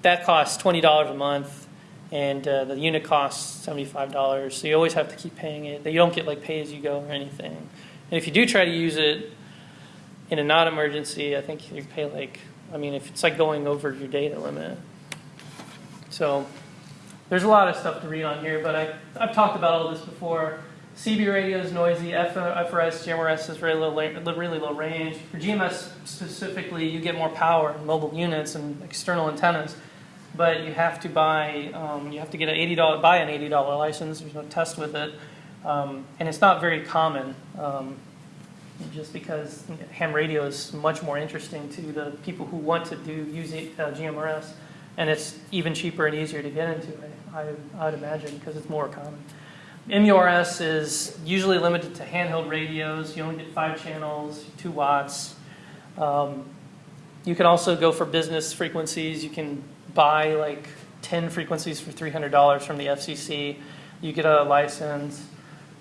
that costs twenty dollars a month, and uh, the unit costs seventy-five dollars. So you always have to keep paying it. You don't get like pay as you go or anything. And if you do try to use it in a non-emergency, I think you pay like, I mean, if it's like going over your data limit. So there's a lot of stuff to read on here, but I, I've talked about all this before. CB radio is noisy. FRS, GMRS is really low, really low range. For GMRS specifically, you get more power in mobile units and external antennas, but you have to buy, um, you have to get an eighty dollar, buy an eighty dollar license. There's no test with it, um, and it's not very common. Um, just because ham radio is much more interesting to the people who want to do use uh, GMRS, and it's even cheaper and easier to get into. I, I, I would imagine because it's more common. MURS is usually limited to handheld radios. You only get five channels, two watts. Um, you can also go for business frequencies. You can buy like 10 frequencies for $300 from the FCC. You get a license.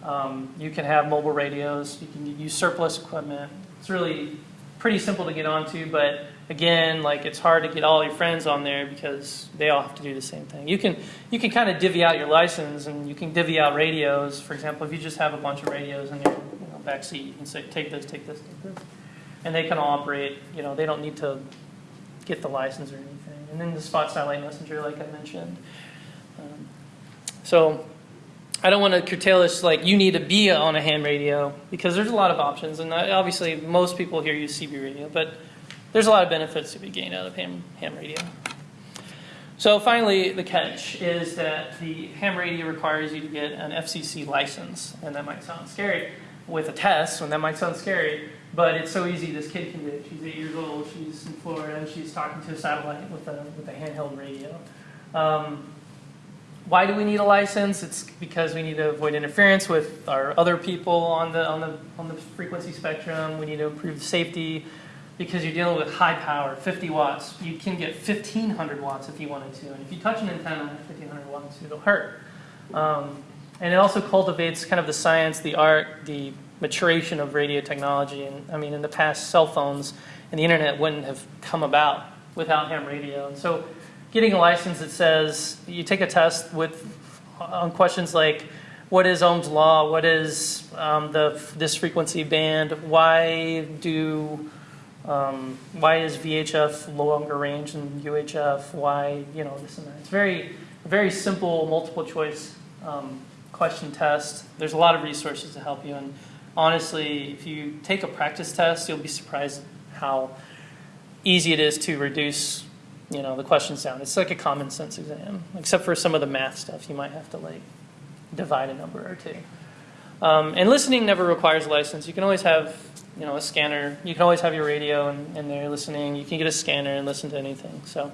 Um, you can have mobile radios. You can use surplus equipment. It's really pretty simple to get onto, but again, like it's hard to get all your friends on there because they all have to do the same thing. You can you can kind of divvy out your license and you can divvy out radios. For example, if you just have a bunch of radios in your you know, back seat, you can say take this, take this, take this, and they can all operate. You know, they don't need to get the license or anything. And then the spot satellite messenger, like I mentioned. Um, so I don't want to curtail this like you need to be on a ham radio because there's a lot of options, and obviously most people here use CB radio, but there's a lot of benefits to be gained out of ham, ham radio. So finally, the catch is that the ham radio requires you to get an FCC license, and that might sound scary with a test, and that might sound scary, but it's so easy. This kid can do it. She's eight years old. She's in Florida, and she's talking to a satellite with a with a handheld radio. Um, why do we need a license? It's because we need to avoid interference with our other people on the on the on the frequency spectrum. We need to improve safety because you're dealing with high power, 50 watts. You can get 1500 watts if you wanted to, and if you touch an antenna at 1500 watts, it'll hurt. Um, and it also cultivates kind of the science, the art, the maturation of radio technology. And I mean, in the past, cell phones and the internet wouldn't have come about without ham radio. And so getting a license that says you take a test with on questions like what is Ohm's law, what is um, the this frequency band, why do um, why is VHF longer range than UHF, why you know this and that. It's very very simple multiple choice um, question test. There's a lot of resources to help you, and honestly, if you take a practice test, you'll be surprised how easy it is to reduce you know the questions down. It's like a common sense exam, except for some of the math stuff. You might have to like divide a number or two. Um, and listening never requires a license. You can always have you know a scanner. You can always have your radio and, and there listening. You can get a scanner and listen to anything. So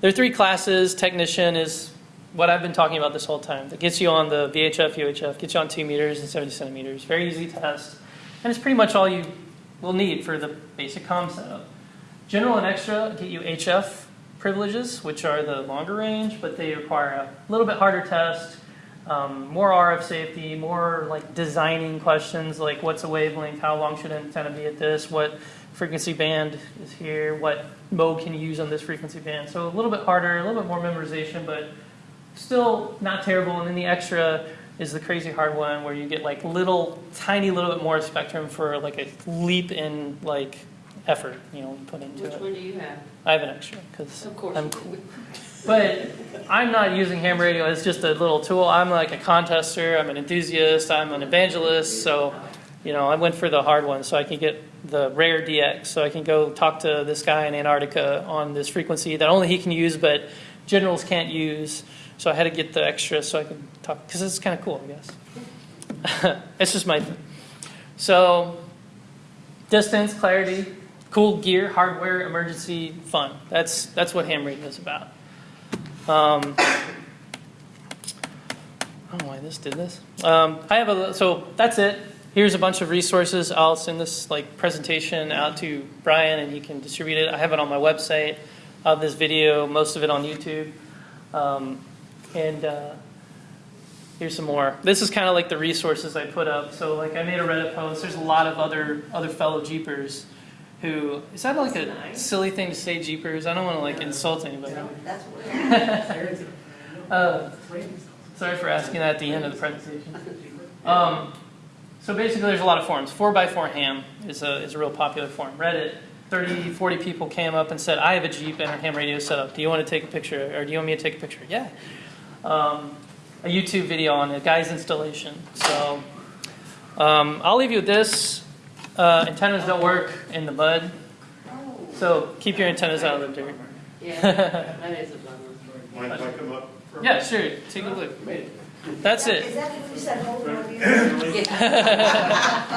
there are three classes. Technician is what I've been talking about this whole time. That gets you on the VHF, UHF, gets you on two meters and 70 centimeters. Very easy test, and it's pretty much all you will need for the basic comm setup. General and extra get you HF privileges, which are the longer range, but they require a little bit harder test, um, more RF safety, more like designing questions like what's a wavelength, how long should an antenna be at this, what frequency band is here, what mode can you use on this frequency band. So a little bit harder, a little bit more memorization, but still not terrible. And then the extra is the crazy hard one where you get like little, tiny little bit more spectrum for like a leap in like effort, you know, put into Which it. one do you have? I have an extra because Of course. I'm cool. *laughs* But I'm not using ham radio as just a little tool. I'm like a contester. I'm an enthusiast. I'm an evangelist. So, you know, I went for the hard one so I can get the rare DX. So I can go talk to this guy in Antarctica on this frequency that only he can use, but generals can't use. So I had to get the extra so I could talk because it's kind of cool, I guess. *laughs* it's just my thing. So, distance, clarity, cool gear, hardware, emergency, fun. That's that's what ham radio is about. Um, I don't know why this did this. Um, I have a so that's it. here's a bunch of resources. I'll send this like presentation out to Brian, and he can distribute it. I have it on my website. I have this video, most of it on YouTube, um, and uh, here's some more. This is kind of like the resources I put up. So like I made a Reddit post. There's a lot of other other fellow Jeepers. Who is that like a silly thing to say, Jeepers? I don't want to like insult anybody. Uh. *laughs* Sorry for asking that at the end of the presentation. Um, so basically, there's a lot of forums. 4x4 ham is a, is a real popular forum. Reddit, 30, 40 people came up and said, I have a Jeep and a ham radio set up. Do you want to take a picture? Or do you want me to take a picture? Yeah. Um, a YouTube video on a guy's installation. So um, I'll leave you with this. Uh, antennas don't work in the mud, Oh. so keep your antennas out of the dirt. Yeah, that is *laughs* a bummer. Mind if I come up? Yeah, sure. Take a look. That's Is it. that what you said, hold on?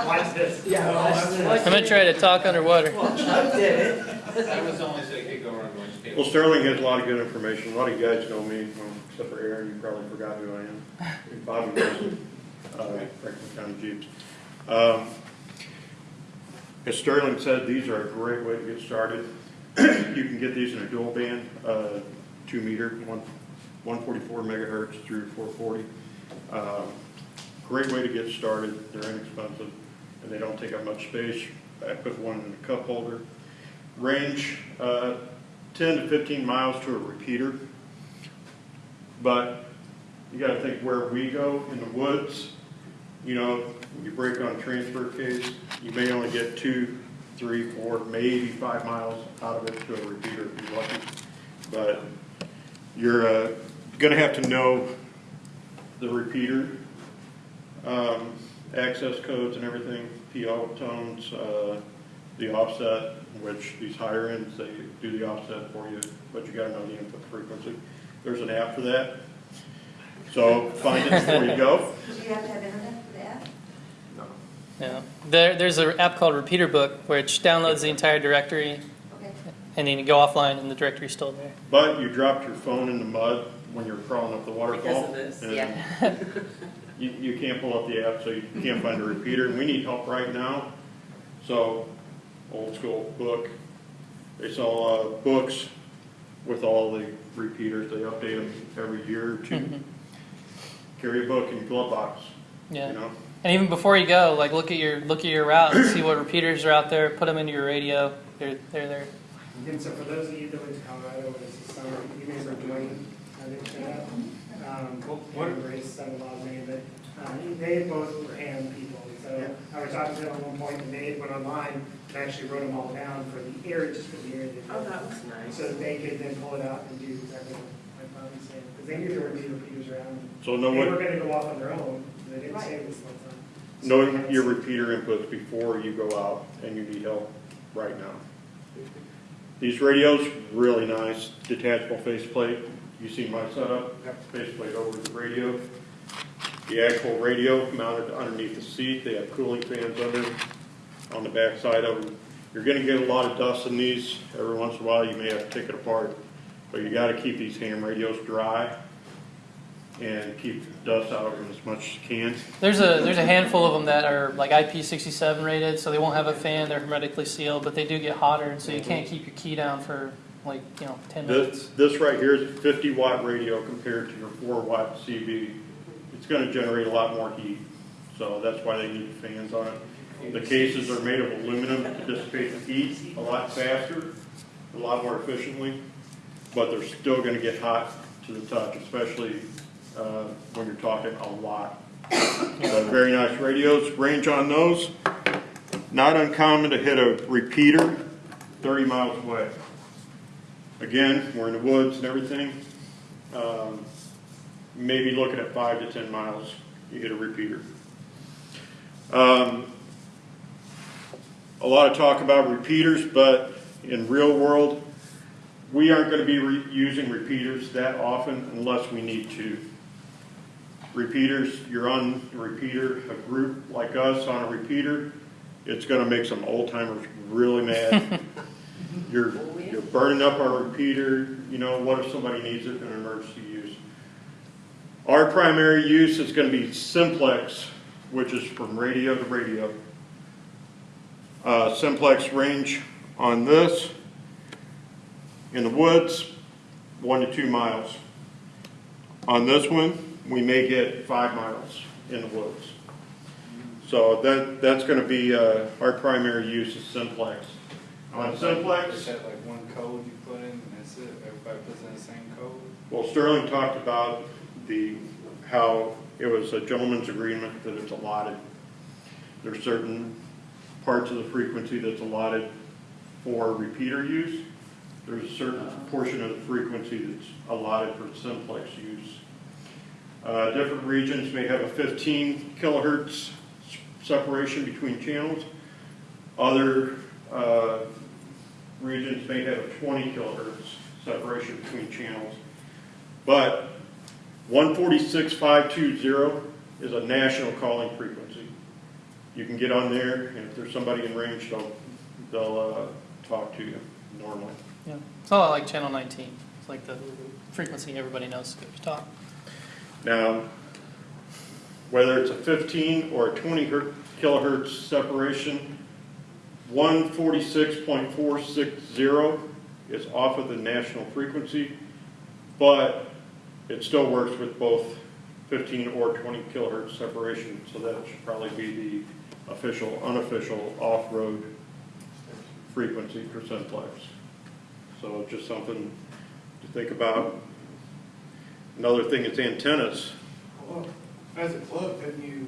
Watch *laughs* this. I'm going to try to talk underwater. Chuck did it. That was only so you could go around one state. Well, Sterling has a lot of good information. A lot of you guys know me, well, except for Aaron, you probably forgot who I am. Bobby knows, uh, Franklin County Jeeps. Um, As Sterling said, these are a great way to get started. *clears throat* You can get these in a dual band, uh, two meter, one, one forty-four megahertz through four forty. Um, Great way to get started. They're inexpensive and they don't take up much space. I put one in a cup holder. Range, uh, 10 to 15 miles to a repeater. But you gotta think where we go in the woods, you know, you break on a transfer case, you may only get two, three, four, maybe five miles out of it to a repeater if you're lucky. But you're, uh, gonna have to know the repeater, um, access codes and everything, PL tones, uh, the offset, which these higher ends, they do the offset for you, but you gotta know the input frequency. There's an app for that. So find it before you go. *laughs* Do you have to have internet for that? Yeah. There, there's an app called Repeater Book, which downloads the entire directory, Okay. and then you go offline, and the directory's still there. But you dropped your phone in the mud when you're crawling up the waterfall. Because of this, and yeah. *laughs* You, you can't pull up the app, so you can't find a repeater, and we need help right now. So, old school book, they sell, uh, books with all the repeaters, they update them every year or two. Mhm. Carry a book in your glove box, you Yeah. know? And even before you go, like look at your look at your route and see what repeaters are out there. Put them into your radio. They're they're there. And so for those of you that went to Colorado this summer, you remember Dwayne, I think, that, um, What- Embrace, son-in-law's name, but, um, they both were ham people. So I was talking to them at one point, and they went online and actually wrote them all down for the area, just for the area. Oh, that was nice. So that they could then pull it out and do exactly what Bobby's saying, because they knew there would be repeaters around. So no They know were gonna go off on their own, they didn't say Right. this one time. Know your repeater inputs before you go out and you need help right now. These radios, really nice, detachable faceplate. You see my setup, have the faceplate over the radio. The actual radio mounted underneath the seat, they have cooling fans under, on the back side of them. You're gonna get a lot of dust in these, every once in a while you may have to take it apart, but you gotta keep these ham radios dry and keep dust out as much as you can. There's a there's a handful of them that are like IP67 rated, so they won't have a fan. They're hermetically sealed, but they do get hotter, and so you can't keep your key down for like you know 10 minutes. This, this right here is a fifty watt radio compared to your four watt CB. It's gonna generate a lot more heat, so that's why they need fans on it. The cases are made of aluminum to dissipate the heat a lot faster, a lot more efficiently, but they're still gonna get hot to the touch, especially, uh, when you're talking a lot. Very nice radios, range on those, not uncommon to hit a repeater thirty miles away. Again, we're in the woods and everything. Um, maybe looking at five to ten miles, you hit a repeater. Um, a lot of talk about repeaters, but in real world, we aren't going to be re- using repeaters that often unless we need to. Repeaters, you're on a repeater, a group like us on a repeater, it's going to make some old timers really mad. *laughs* You're, you're burning up our repeater, you know, what if somebody needs it in an emergency use? Our primary use is gonna be simplex which is from radio to radio. Uh, simplex range on this, in the woods, one to two miles. On this one, we may get five miles in the woods. So that, that's gonna be, uh, our primary use is simplex. On simplex, Is that like one code you put in and that's it? Everybody puts in the same code? well, Sterling talked about the, how it was a gentleman's agreement that it's allotted. There's certain parts of the frequency that's allotted for repeater use. There's a certain portion of the frequency that's allotted for simplex use. Uh, different regions may have a fifteen kilohertz separation between channels. Other, uh, regions may have a twenty kilohertz separation between channels. But one forty-six five two zero is a national calling frequency. You can get on there, and if there's somebody in range, they'll, they'll, uh, talk to you normally. Yeah, it's a lot like Channel 19. It's like the frequency everybody knows to talk. Now, whether it's a 15 or a 20 kilohertz separation, 146.460 is off of the national frequency, but it still works with both 15 or 20 kilohertz separation, so that should probably be the official, unofficial off-road frequency for simplex. So just something to think about. Another thing is antennas. Well, as a club, couldn't you,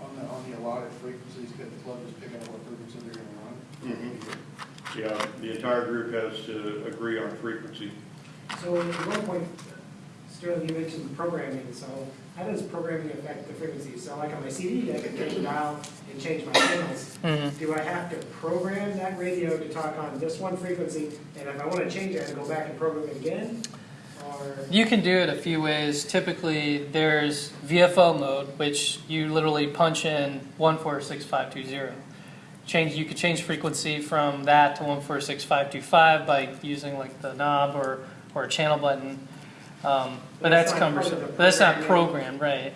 on the, on the allotted frequencies, could the club just pick out what frequency they're gonna run? Yeah, the entire group has to agree on frequency. So at one point, Sterling, you mentioned programming, so how does programming affect the frequency? So like on my CB, I can turn it dial and change my channels. Mhm. Do I have to program that radio to talk on this one frequency? And if I want to change it, I have to go back and program it again? You can do it a few ways. Typically, there's VFO mode, which you literally punch in 146520. Change. You could change frequency from that to 146525 by using like the knob or, or a channel button. Um, but that's that's not part of cumbersome. But that's not programmed, right?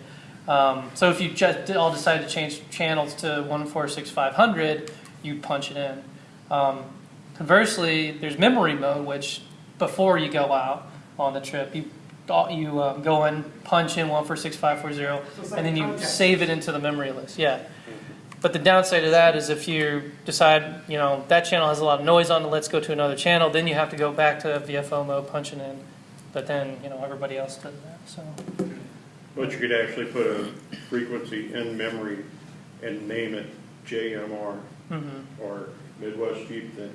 Um, so if you just all decide to change channels to 146500, you'd punch it in. Um, conversely, there's memory mode, which before you go out on the trip, you you um, go in, punch in 146540, So and then you contact. save it into the memory list. Yeah. But the downside of that is if you decide, you know, that channel has a lot of noise on it, let's go to another channel, then you have to go back to VFO mode, punching in. But then, you know, everybody else does that. So, But you could actually put a frequency in memory and name it JMR mhm. or Midwest Jeep thing,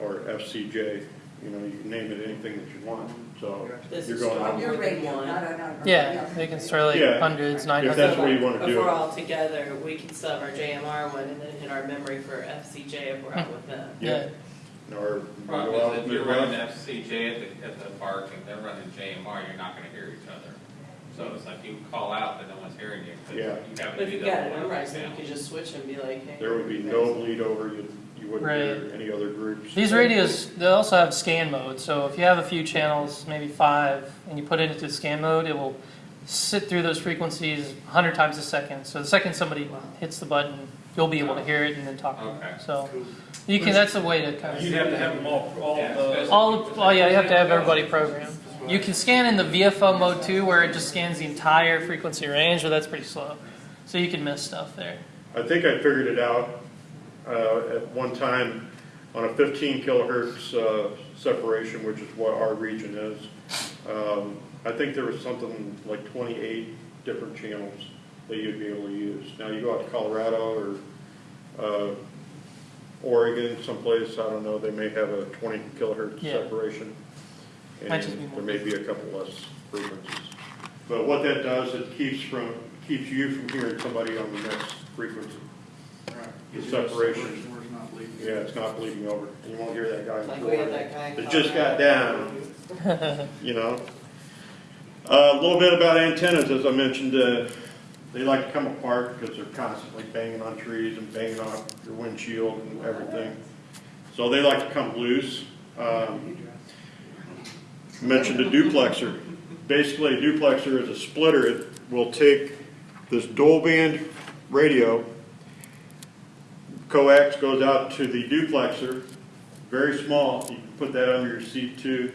or FCJ, you know, you can name it anything that you want, so This you're is going On out. your radio, not on our. yeah, they can start like Yeah. hundreds, If 900. that's what you wanna If do. we're all together, we can still have our JMR one and then hit our memory for FCJ if we're out hmm. with them. Yeah. Or Problem go out is, if with you're running Midwest. FCJ at the, at the park and they're running JMR, you're not gonna hear each other. So it's like you call out, but no one's hearing you. 'cause Yeah. You haven't. But if do you've that got it one memorized, then you now. could just switch and be like, hey. There would be no bleed over, you, you wouldn't hear any other groups. These radios, they also have scan mode. So if you have a few channels, maybe five, and you put it into scan mode, it will sit through those frequencies 100 times a second. So the second somebody hits the button, you'll be able to hear it and then talk to Okay. them. So you can. That's a way to kind of. You'd have to have them all, all Yeah, uh, the. All oh yeah, you have to have everybody programmed. You can scan in the VFO mode too, where it just scans the entire frequency range, but that's pretty slow. So you can miss stuff there. I think I figured it out uh, at one time on a 15 kilohertz uh, separation, which is what our region is. Um, I think there was something like 28 different channels that you'd be able to use. Now, you go out to Colorado or uh, Oregon, someplace, I don't know, they may have a 20 kilohertz Yeah. separation. And just be more. there may be a couple less frequencies. But what that does, it keeps from, keeps you from hearing somebody on the next frequency. Right. The Gives you a separation. where not leaking. Yeah, it's not bleeding over. You won't hear that guy. in Like we had corner that guy. That just got Colorado. down, *laughs* you know? Uh, A little bit about antennas, as I mentioned, uh, they like to come apart because they're constantly banging on trees and banging off your windshield and everything. So they like to come loose. Um, Mentioned a duplexer. Basically, a duplexer is a splitter. It will take this dual band radio, coax goes out to the duplexer, very small, you can put that under your seat too.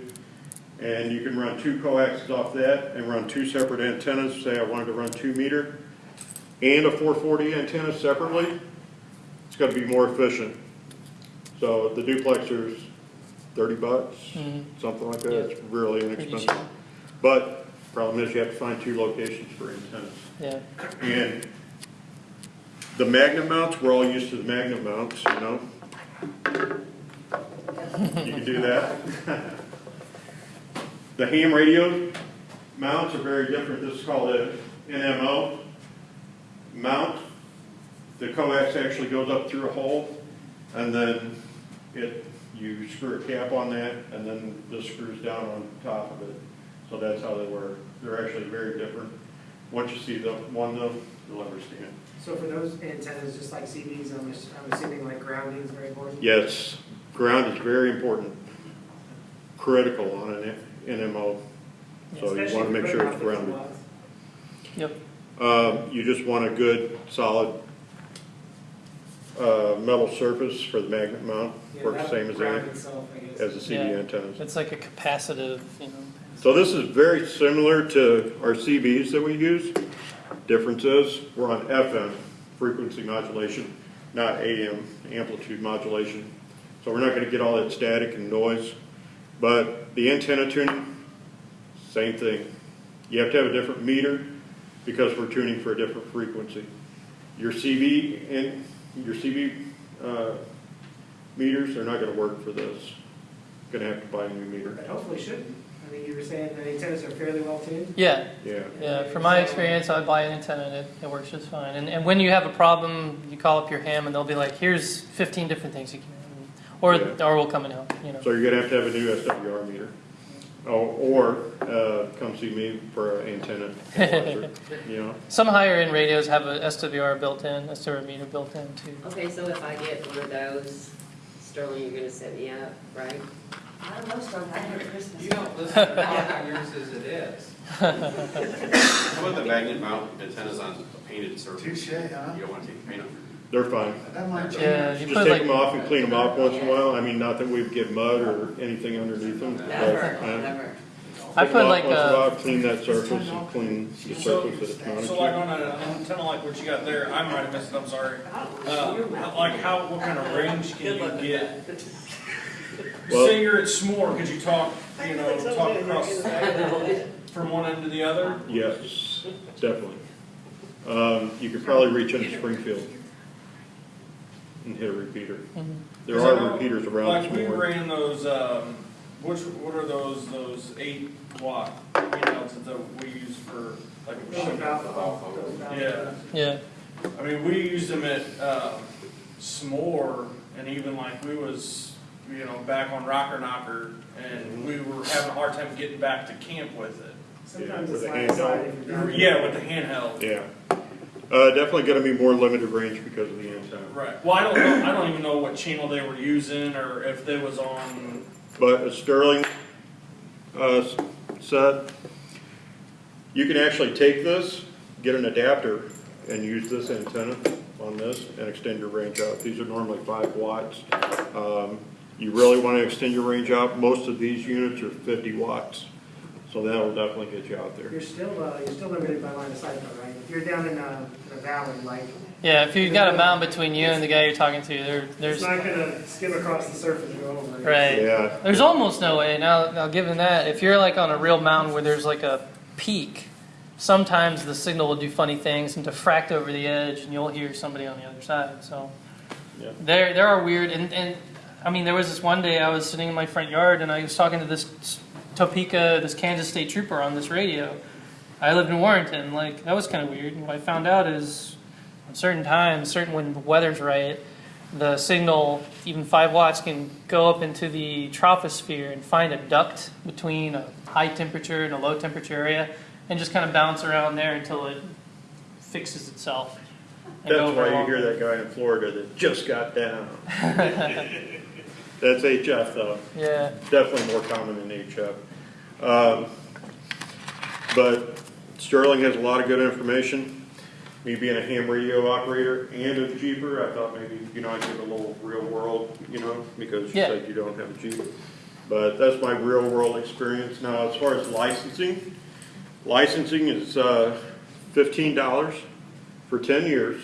And you can run two coaxes off that and run two separate antennas, say I wanted to run two meter and a four forty antenna separately, it's gonna be more efficient. So the duplexer's thirty bucks, Mhm. something like that, it's really inexpensive. But problem is you have to find two locations for antennas. Yeah. And the magnet mounts, we're all used to the magnet mounts, you know? You can do that. *laughs* The ham radio mounts are very different. This is called an NMO mount. The coax actually goes up through a hole and then it, you screw a cap on that and then this screws down on top of it. So that's how they work. They're actually very different. Once you see the one though, you'll understand. So for those antennas, just like CBs, I'm, I'm assuming like grounding is very important? Yes, ground is very important, critical on an NMO. So you want to make sure it's putting out 50 grounded. Yep. Uh, You just want a good, solid uh, metal surface for the magnet mount, Yeah, works that same as ground any, itself, as the CB Yeah. antennas. It's like a capacitive, you know. So this is very similar to our CBs that we use. Difference is, we're on FM, frequency modulation, not AM, amplitude modulation. So we're not gonna get all that static and noise. But the antenna tuning, same thing. You have to have a different meter because we're tuning for a different frequency. Your CB and, your CB, uh, meters are not gonna work for this. Gonna have to buy a new meter. Hopefully shouldn't. I mean, you were saying the antennas are fairly well tuned? Yeah, Yeah. yeah. From my experience, I buy an antenna and it, it works just fine. And, and when you have a problem, you call up your ham and they'll be like, here's 15 different things you can, or, Yeah. or we'll come and help, you know. So you're gonna have to have a new SWR meter. Oh, or, uh, come see me for an antenna, advisor, *laughs* you know? Some higher end radios have a SWR built in, a SWR meter built in too. Okay, so if I get one of those, Sterling, you're gonna set me up, right? I don't know, Sterling, I heard Christmas. You don't listen to talk yours as it is. How about the magnet mount antennas on a painted surface? Touche, huh? You don't want to take the paint off. They're fine. That might change. Yeah, you Just put take like, them off and clean them off once in a while. I mean, not that we'd get mud or anything underneath them. but, Never, uh, never. I take 'em put off like once in a a, while, Clean that surface and clean the surface that it's mounted So like to. on an antenna like what you got there, I might have missed it, I'm sorry. Uh, like how, what kind of range can you get? *laughs* Well- Say you're at S'more, could you talk, you know, talk across from one end to the other? Yes, definitely. Um, you could probably reach into Springfield and hit a repeater. Mhm. There 'Cause I know, are repeaters around Like we somewhere. ran those, um, which, what are those, those eight watt, you that we use for, like. a Those machine. valve- those valve- Yeah. yeah, I mean, we used them at um, S'more, and even like we was, you know, back on Rocker Knocker, and we were having a hard time getting back to camp with it. Sometimes Yeah, it's with the handheld. side if you're down. Yeah, with the handheld. Yeah. Uh, definitely gonna be more limited range because of the antenna. Right. Well, I don't know. I don't even know what channel they were using, or if they was on. But a Sterling, uh, s- set, you can actually take this, get an adapter, and use this antenna on this and extend your range out. These are normally five watts. Um, you really wanna extend your range out, most of these units are fifty watts. So that'll definitely get you out there. You're still, uh, you're still limited by line of sight though, right? If you're down in a, in a valley, like, yeah. If you've got a mountain between you and the guy you're talking to, there, there's it's there's, not gonna skim across the surface and go over it. right. Yeah, There's almost no way. Now, now given that, if you're like on a real mountain where there's like a peak, sometimes the signal will do funny things and diffract over the edge, and you'll hear somebody on the other side. So Yeah. there, there are weird. And, and I mean, there was this one day I was sitting in my front yard and I was talking to this Topeka, this Kansas State trooper on this radio. I lived in Warrenton. Like that was kind of weird. And what I found out is, at certain times, certain when the weather's right, the signal, even five watts, can go up into the troposphere and find a duct between a high temperature and a low temperature area, and just kind of bounce around there until it fixes itself. that's why you hear that guy in Florida that just got down. *laughs* That's HF though. Yeah. definitely more common than HF. Um, But Sterling has a lot of good information. me being a ham radio operator and a Jeeper, I thought maybe, you know, I'd give a little real world, you know, because you Yeah. said you don't have a Jeep. But that's my real world experience. Now, as far as licensing, licensing is, uh, fifteen dollars for ten years.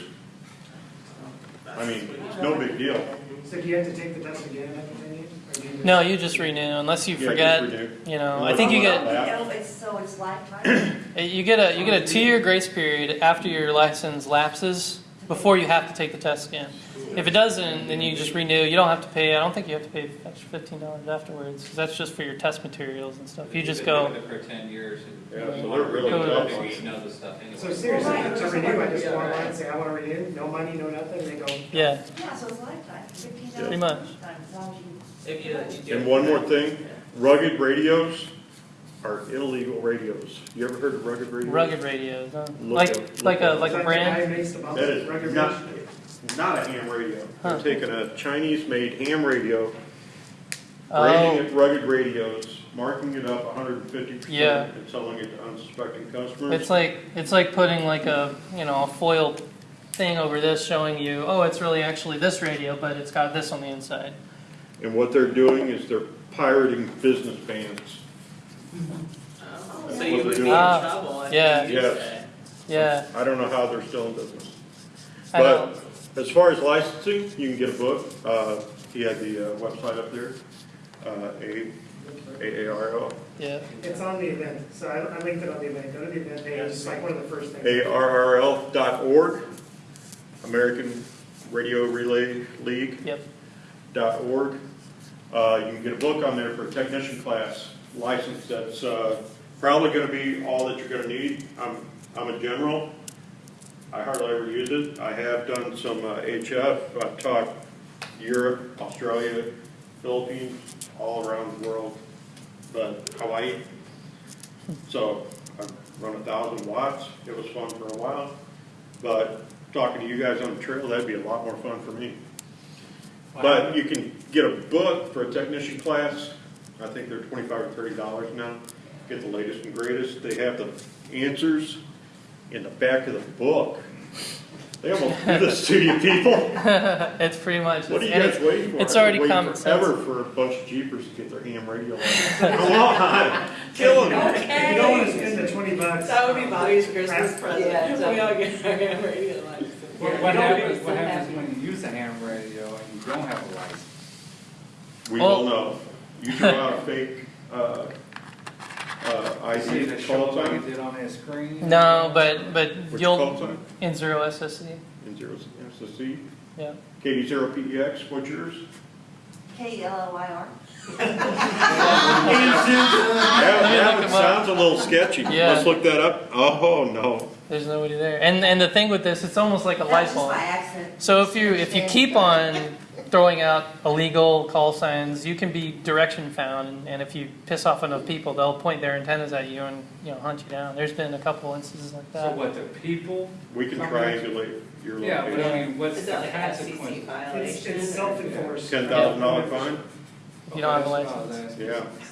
I mean, it's no big deal. So do you have to take the test again after ten years? or do you just- No, you just renew unless you Yeah, just forget. renew. You know, I think you get not No, it's, so it's lifetime? *clears throat* you get a you get a two year grace period after your license lapses before you have to take the test again. If it doesn't, then you just renew. You don't have to pay. I don't think you have to pay extra fifteen dollars afterwards 'cause that's just for your test materials and stuff. You just go. for ten years. Yeah, you so they're really renew it, tough then on You it. know the stuff anyway. So seriously, Right. to renew, I just go online and say, I wanna renew, no money, no nothing, they go, Yeah, Yeah, so it's lifetime, fifteen dollars. Pretty much. Lifetime, as long as you. If you, you. And one more thing, rugged radios are illegal radios. You ever heard of rugged radios? rugged radios, huh? Look like at- like a at- like a brand. guy who makes the bumps, That is rugged not, not a ham radio. Huh. They're taking a Chinese-made ham radio, Oh, branding it rugged radios, marking it up hundred and fifty Yeah. percent, and selling it to unsuspecting customers. it's like it's like putting like a you know a foil thing over this showing you oh it's really actually this radio but it's got this on the inside. And what they're doing is they're pirating business bands. Oh, So you would be in Ah, trouble if yeah. used Yes. it. Yeah, I don't know how they're still in business. I know. But as far as licensing, you can get a book. Uh, he had the uh, website up there, uh, A, A-A-R-O, Yeah. It's on the event, so I, I linked it on the event, go to the event page, it's like one of the first things. A-R-R-L dot org, American Radio Relay League Yep. dot org. Uh, you can get a book on there for a technician class license that's, uh, probably gonna be all that you're gonna need. I'm, I'm a general. I hardly ever use it. I have done some uh, HF. I've taught Europe, Australia, Philippines, all around the world, but Hawaii. So I've run a thousand watts. It was fun for a while. But talking to you guys on the trail, that'd be a lot more fun for me. But you can get a book for a technician class. I think they're twenty-five or thirty dollars now. Get the latest and greatest. They have the answers in the back of the book. They almost do this to you people. *laughs* it's pretty much. What are you guys it's, waiting for? it's already been common Forever sense. for a bunch of Jeepers to get their ham radio license. Come on, killing me. If you don't wanna spend the twenty bucks. That would be uh, Bobby's Christmas present. Yeah, We all get our ham radio license. What, what happens, what happens when you use a ham radio and you don't have a license? We Well- will know. You throw out a fake, uh, uh, See ID the call show like sign, it did on that screen? No, but but which you'll call sign? in zero SSC. In zero SSC. Yeah. KD zero PEX, what's yours? K L O I R. That, Let me that look one 'em up. sounds a little sketchy. Yeah. Let's look that up. Oh, no. There's nobody there. And and the thing with this, it's almost like a light That's bulb. by accident. So if you if you keep on throwing out illegal call signs, you can be direction found, and, and if you piss off enough people, they'll point their antennas at you and you know hunt you down. There's been a couple instances like that. So what, the people? We can triangulate your Yeah, but location. I mean, what's Is the that like FCC consequence? It's, violation? it's self-enforced. Ten thousand dollar fine? You don't have a Okay, that's what I was license. asking. Yeah. *laughs*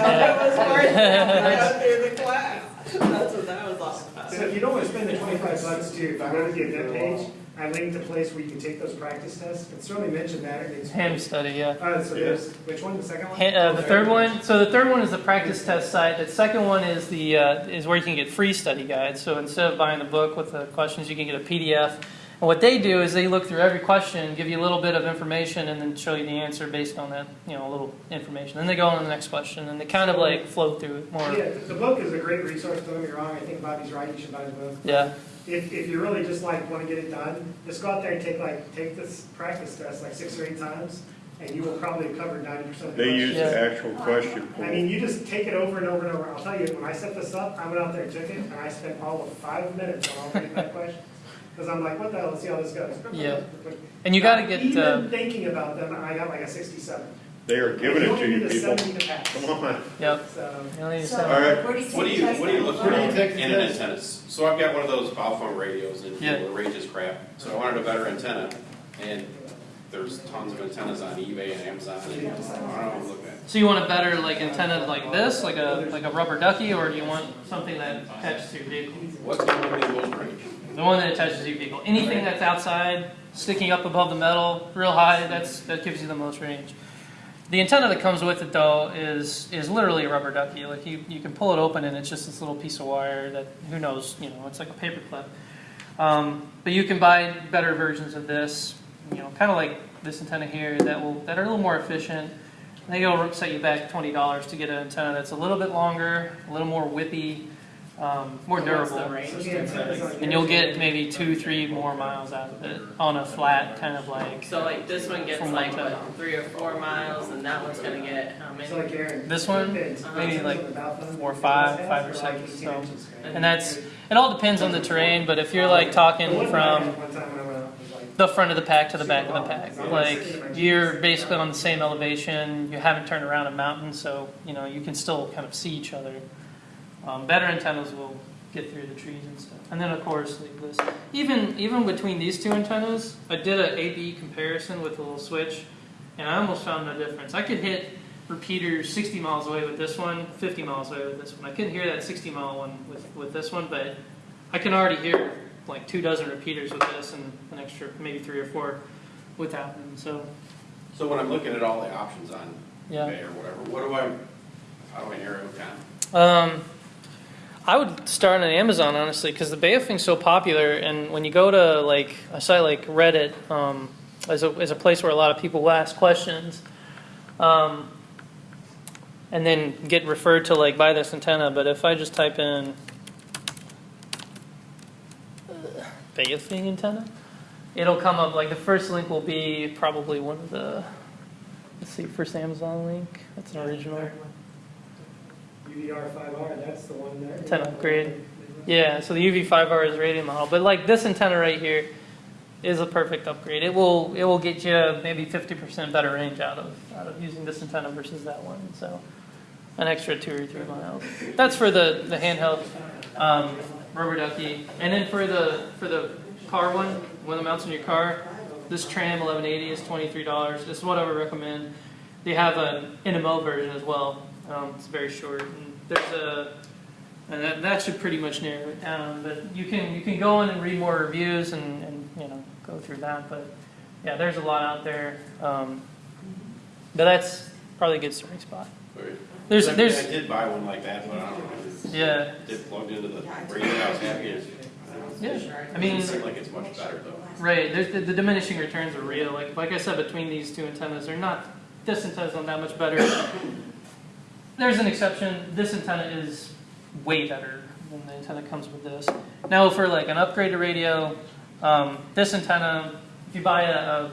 That was worth it. I got through the class. That's what that was all about. So if you don't wanna spend the twenty-five bucks to, if I go to the event page, I linked a place where you can take those practice tests, and certainly mention that, and it's. Ham study, yeah. Uh, so there's, which one, the second one? Ha- uh, the third one, so the third one is the practice test site. The second one is the uh, is where you can get free study guides. So instead of buying the book with the questions, you can get a PDF. And what they do is they look through every question, give you a little bit of information, and then show you the answer based on that, you know, a little information. Then they go on to the next question, and they kind of like flow through it more. Yeah, the the book is a great resource, don't get me wrong, I think Bobby's right, you should buy the book. Yeah, If, if you really just like wanna get it done, just go out there and take like, take this practice test like six or eight times, and you will probably cover ninety percent of the They questions. use the actual question I mean, you just take it over and over and over. I'll tell you, when I set this up, I went out there and took it, and I spent all of five minutes on all thirty-five *laughs* questions. Because I'm like, what the hell, let's see how this goes. Yeah. and you got to get. Uh, Even thinking about them, I got like a sixty-seven. They are giving it to you, don't need a people. seventy to pass. Come on. yep. So, You don't need So, send- All right. where do you take What do you, what do you look for Where do you in take the an test? antennas? So I've got one of those Baofeng radios and Yeah. the range is crap, so I wanted a better antenna. And there's tons of antennas on eBay and Amazon, and I don't know, I'm looking at. So you want a better like antenna like this, like a like a rubber ducky, or do you want something that attaches to your vehicle? What's the one in most range? The one that attaches to your vehicle. Anything that's outside, sticking up above the metal, real high, that's that gives you the most range. The antenna that comes with it though is is literally a rubber ducky. Like you, you can pull it open and it's just this little piece of wire that who knows, you know, it's like a paper clip. Um, but you can buy better versions of this, you know, kind of like this antenna here that will that are a little more efficient. I think it'll set you back twenty dollars to get an antenna that's a little bit longer, a little more whippy, um, more So what's the durable. range? So the antenna's on And you'll get maybe two, three more miles out of it on a flat kind of like. So like this one gets From like what, three or four miles, and that one's gonna get how many? So like Aaron. This one, maybe like on the balcony, four or five, five or six, 18 so- And that's, it all depends on the terrain, but if you're like talking from night, One time when I went out, it was like. the front of the pack to the back of the pack, like you're basically on the same elevation, you haven't turned around a mountain, so, you know, you can still kind of see each other. Um, better antennas will get through the trees and stuff. And then of course, even, even between these two antennas, I did an A-B comparison with a little switch, and I almost found no difference. I could hit repeaters 60 miles away with this one, 50 miles away with this one. I couldn't hear that 60 mile one with, with this one, but I can already hear like two dozen repeaters with this and an extra maybe three or four with that one. So So when I'm looking at all the options on yeah, eBay or whatever, what do I, how do I narrow it down? um, I would start on Amazon honestly because the Baofeng's so popular, and when you go to like a site like Reddit, um, as a a place where a lot of people will ask questions. Um, and then get referred to like buy this antenna. But if I just type in uh, Beta thing antenna, it'll come up like the first link will be probably one of the let's see first Amazon link. That's an original. UVR five R, that's the one there. Antenna upgrade. Yeah, so the UV5R is radio model, but like this antenna right here is a perfect upgrade. It will it will get you maybe 50% better range out of out of using this antenna versus that one. So an extra two or three miles. That's for the the handheld um, rubber ducky, and then for the for the car one, one that mounts in your car, this Tram 1180 is $23. This is what I would recommend. They have an NMO version as well. Um, it's very short. And there's a and that, that should pretty much narrow it down. But you can you can go in and read more reviews and, and you know go through that. But yeah, there's a lot out there. Um, but that's probably a good starting spot. Or- There's I mean, there's I did buy one like that, but I don't know. It's- yeah It plugged into the radio, I was happy. It's- yeah. I mean doesn't seem like it's much better though. right. There's the, the diminishing returns are real. Like like I said, between these two antennas, they're not. This antenna's not that much better. There's an exception. This antenna is way better than the antenna comes with this. Now, for like an upgraded radio, um, this antenna, if you buy a, a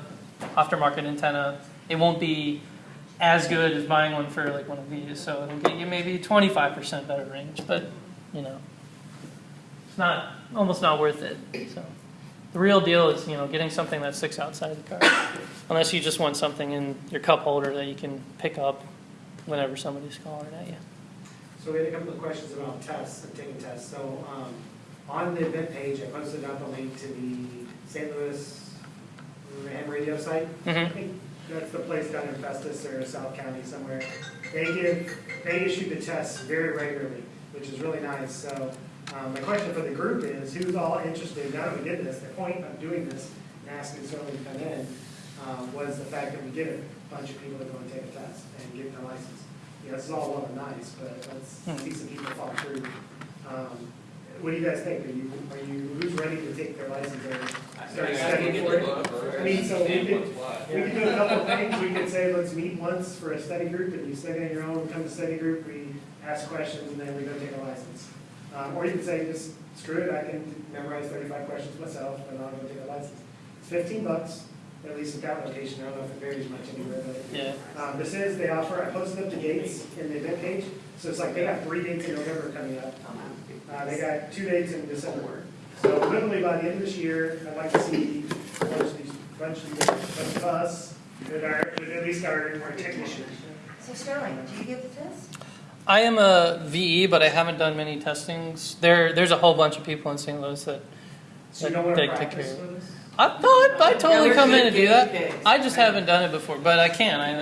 aftermarket antenna, it won't be as good as buying one for like one of these. So it'll get you maybe 25% better range, but you know, it's not almost not worth it. So the real deal is you know getting something that sticks outside the car, unless you just want something in your cup holder that you can pick up whenever somebody's calling at you. So we had a couple of questions about tests and taking tests. So, um, on the event page, I posted out the link to the St. Louis ham radio site. I Mhm. think that's the place down in Festus or South County somewhere. They give, they issue the tests very regularly, which is really nice. So, um, my question for the group is, who's all interested, now that we did this, the point of doing this, and asking someone to come in, um, was the fact that we did a bunch of people that go and take a test and get their license. You know, this is all well and nice, but let's Hmm. see some people follow through. Um, What do you guys think? Are you, are you, who's ready to take their license or start studying for it? I mean, so we could, we could do a couple of things. We could say, let's meet once for a study group, and you study on your own, come to study group, we ask questions, and then we go take a license. Um, or you could say, just screw it, I can memorize thirty-five questions myself, and I'll go take a license. It's fifteen bucks, at least at that location, I don't know if it varies much anywhere, but Yeah. um, this is, they offer, I posted up the dates in the event page, so it's like they have three dates in November coming up. Uh, they got two dates in December. So literally by the end of this year, I'd like to see a bunch of these, bunch of, these- bunch of us, that are, that at least our, our technicians. So Sterling, do you give the test? I am a VE, but I haven't done many testings. There, there's a whole bunch of people in St. Louis that So you don't want to take practice care with us? I thought I totally come in and do that. I just haven't done it before, but I can. I,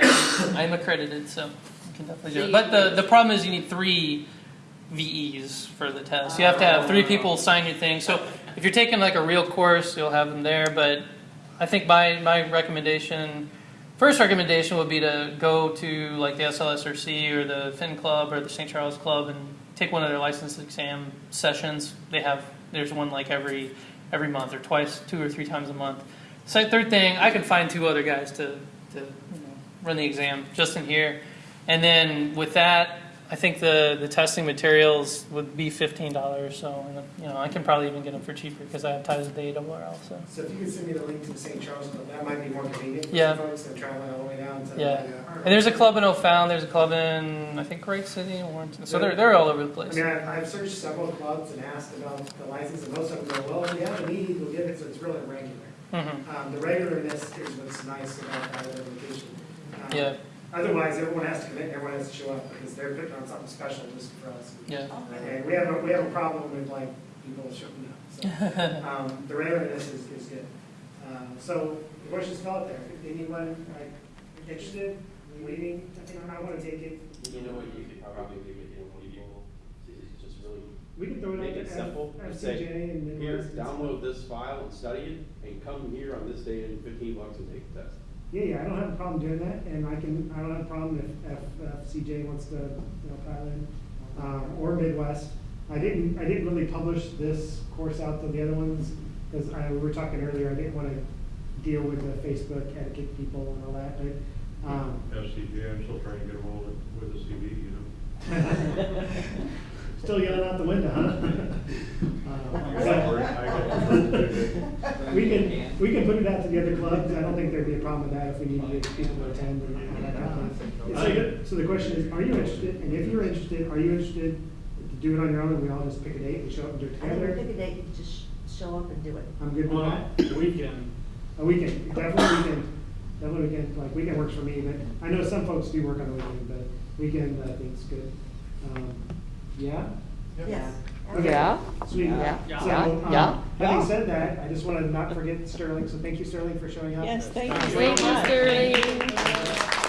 *coughs* I'm accredited, so I can definitely do it. But the, the problem is you need three VEs for the test. You have to have three people sign your thing. So if you're taking like a real course, you'll have them there. But I think my, my recommendation, first recommendation would be to go to like the SLSRC or the Fin Club or the St. Charles Club and take one of their license exam sessions. They have, there's one like every, every month or twice, two or three times a month. So third thing, I could find two other guys to, to you know, run the exam just in here. And then with that, I think the, the testing materials would be fifteen dollars. So you know I can probably even get them for cheaper because I have ties with the ARRL. So So if you could send me the link to the St. Charles Club, that might be more convenient for Yeah. some folks than traveling all the way down to. Yeah. and there's a club in O'Fallon. There's a club in I think Great City and Warrenton. So they're they're all over the I place. mean, I've, I've searched several clubs and asked about the license, and most of them go, well, if we have a need, we'll give it, so it's really regular. hmm Um, the regularness is what's nice about that location. Um, Yeah, Otherwise, everyone has to commit, everyone has to show up, because they're putting on something special just for us. yeah. And we have, a we have a problem with like people showing up, so, *laughs* um, the regularness is, is good. Um, so, the question's still out there, if anyone, like, interested, waiting, I I wanna take it, You know what, you could probably do it, you know, people, it's just really, we can throw it Make it simple. F- say, and here, download this file and study it, and come here on this day and fifteen bucks and take the test. Yeah, yeah, I don't have a problem doing that, and I can, I don't have a problem if, if, uh, CJ wants to, you know, pile in, um, or Midwest. I didn't, I didn't really publish this course out to the other ones, because I, we were talking earlier, I didn't wanna deal with the Facebook etiquette people and all that, but, um, FCJ, I'm still trying to get a hold of, with the CV, you know. *laughs* *laughs* still yelling out the window, huh? Uh, got so- work, I got- We can, we can put it out to the other clubs, I don't think there'd be a problem with that if we need to get people to attend and all that kind of stuff. So, so the question is, are you interested, and if you're interested, are you interested to do it on your own, and we all just pick a date and show up and do it together? pick a date, and just show up and do it. I'm good with Well, that. the weekend, A weekend, definitely weekend, definitely weekend, like weekend works for me, but I know some folks do work on the weekend, but weekend I think think's good. Um, yeah? Yeah. Okay. Yeah. Sweet. Yeah. Yeah. So, yeah. Um, yeah. Having yeah. said that, I just want to not forget Sterling. So thank you, Sterling, for showing up. Yes, thank you. Thank you, Sterling.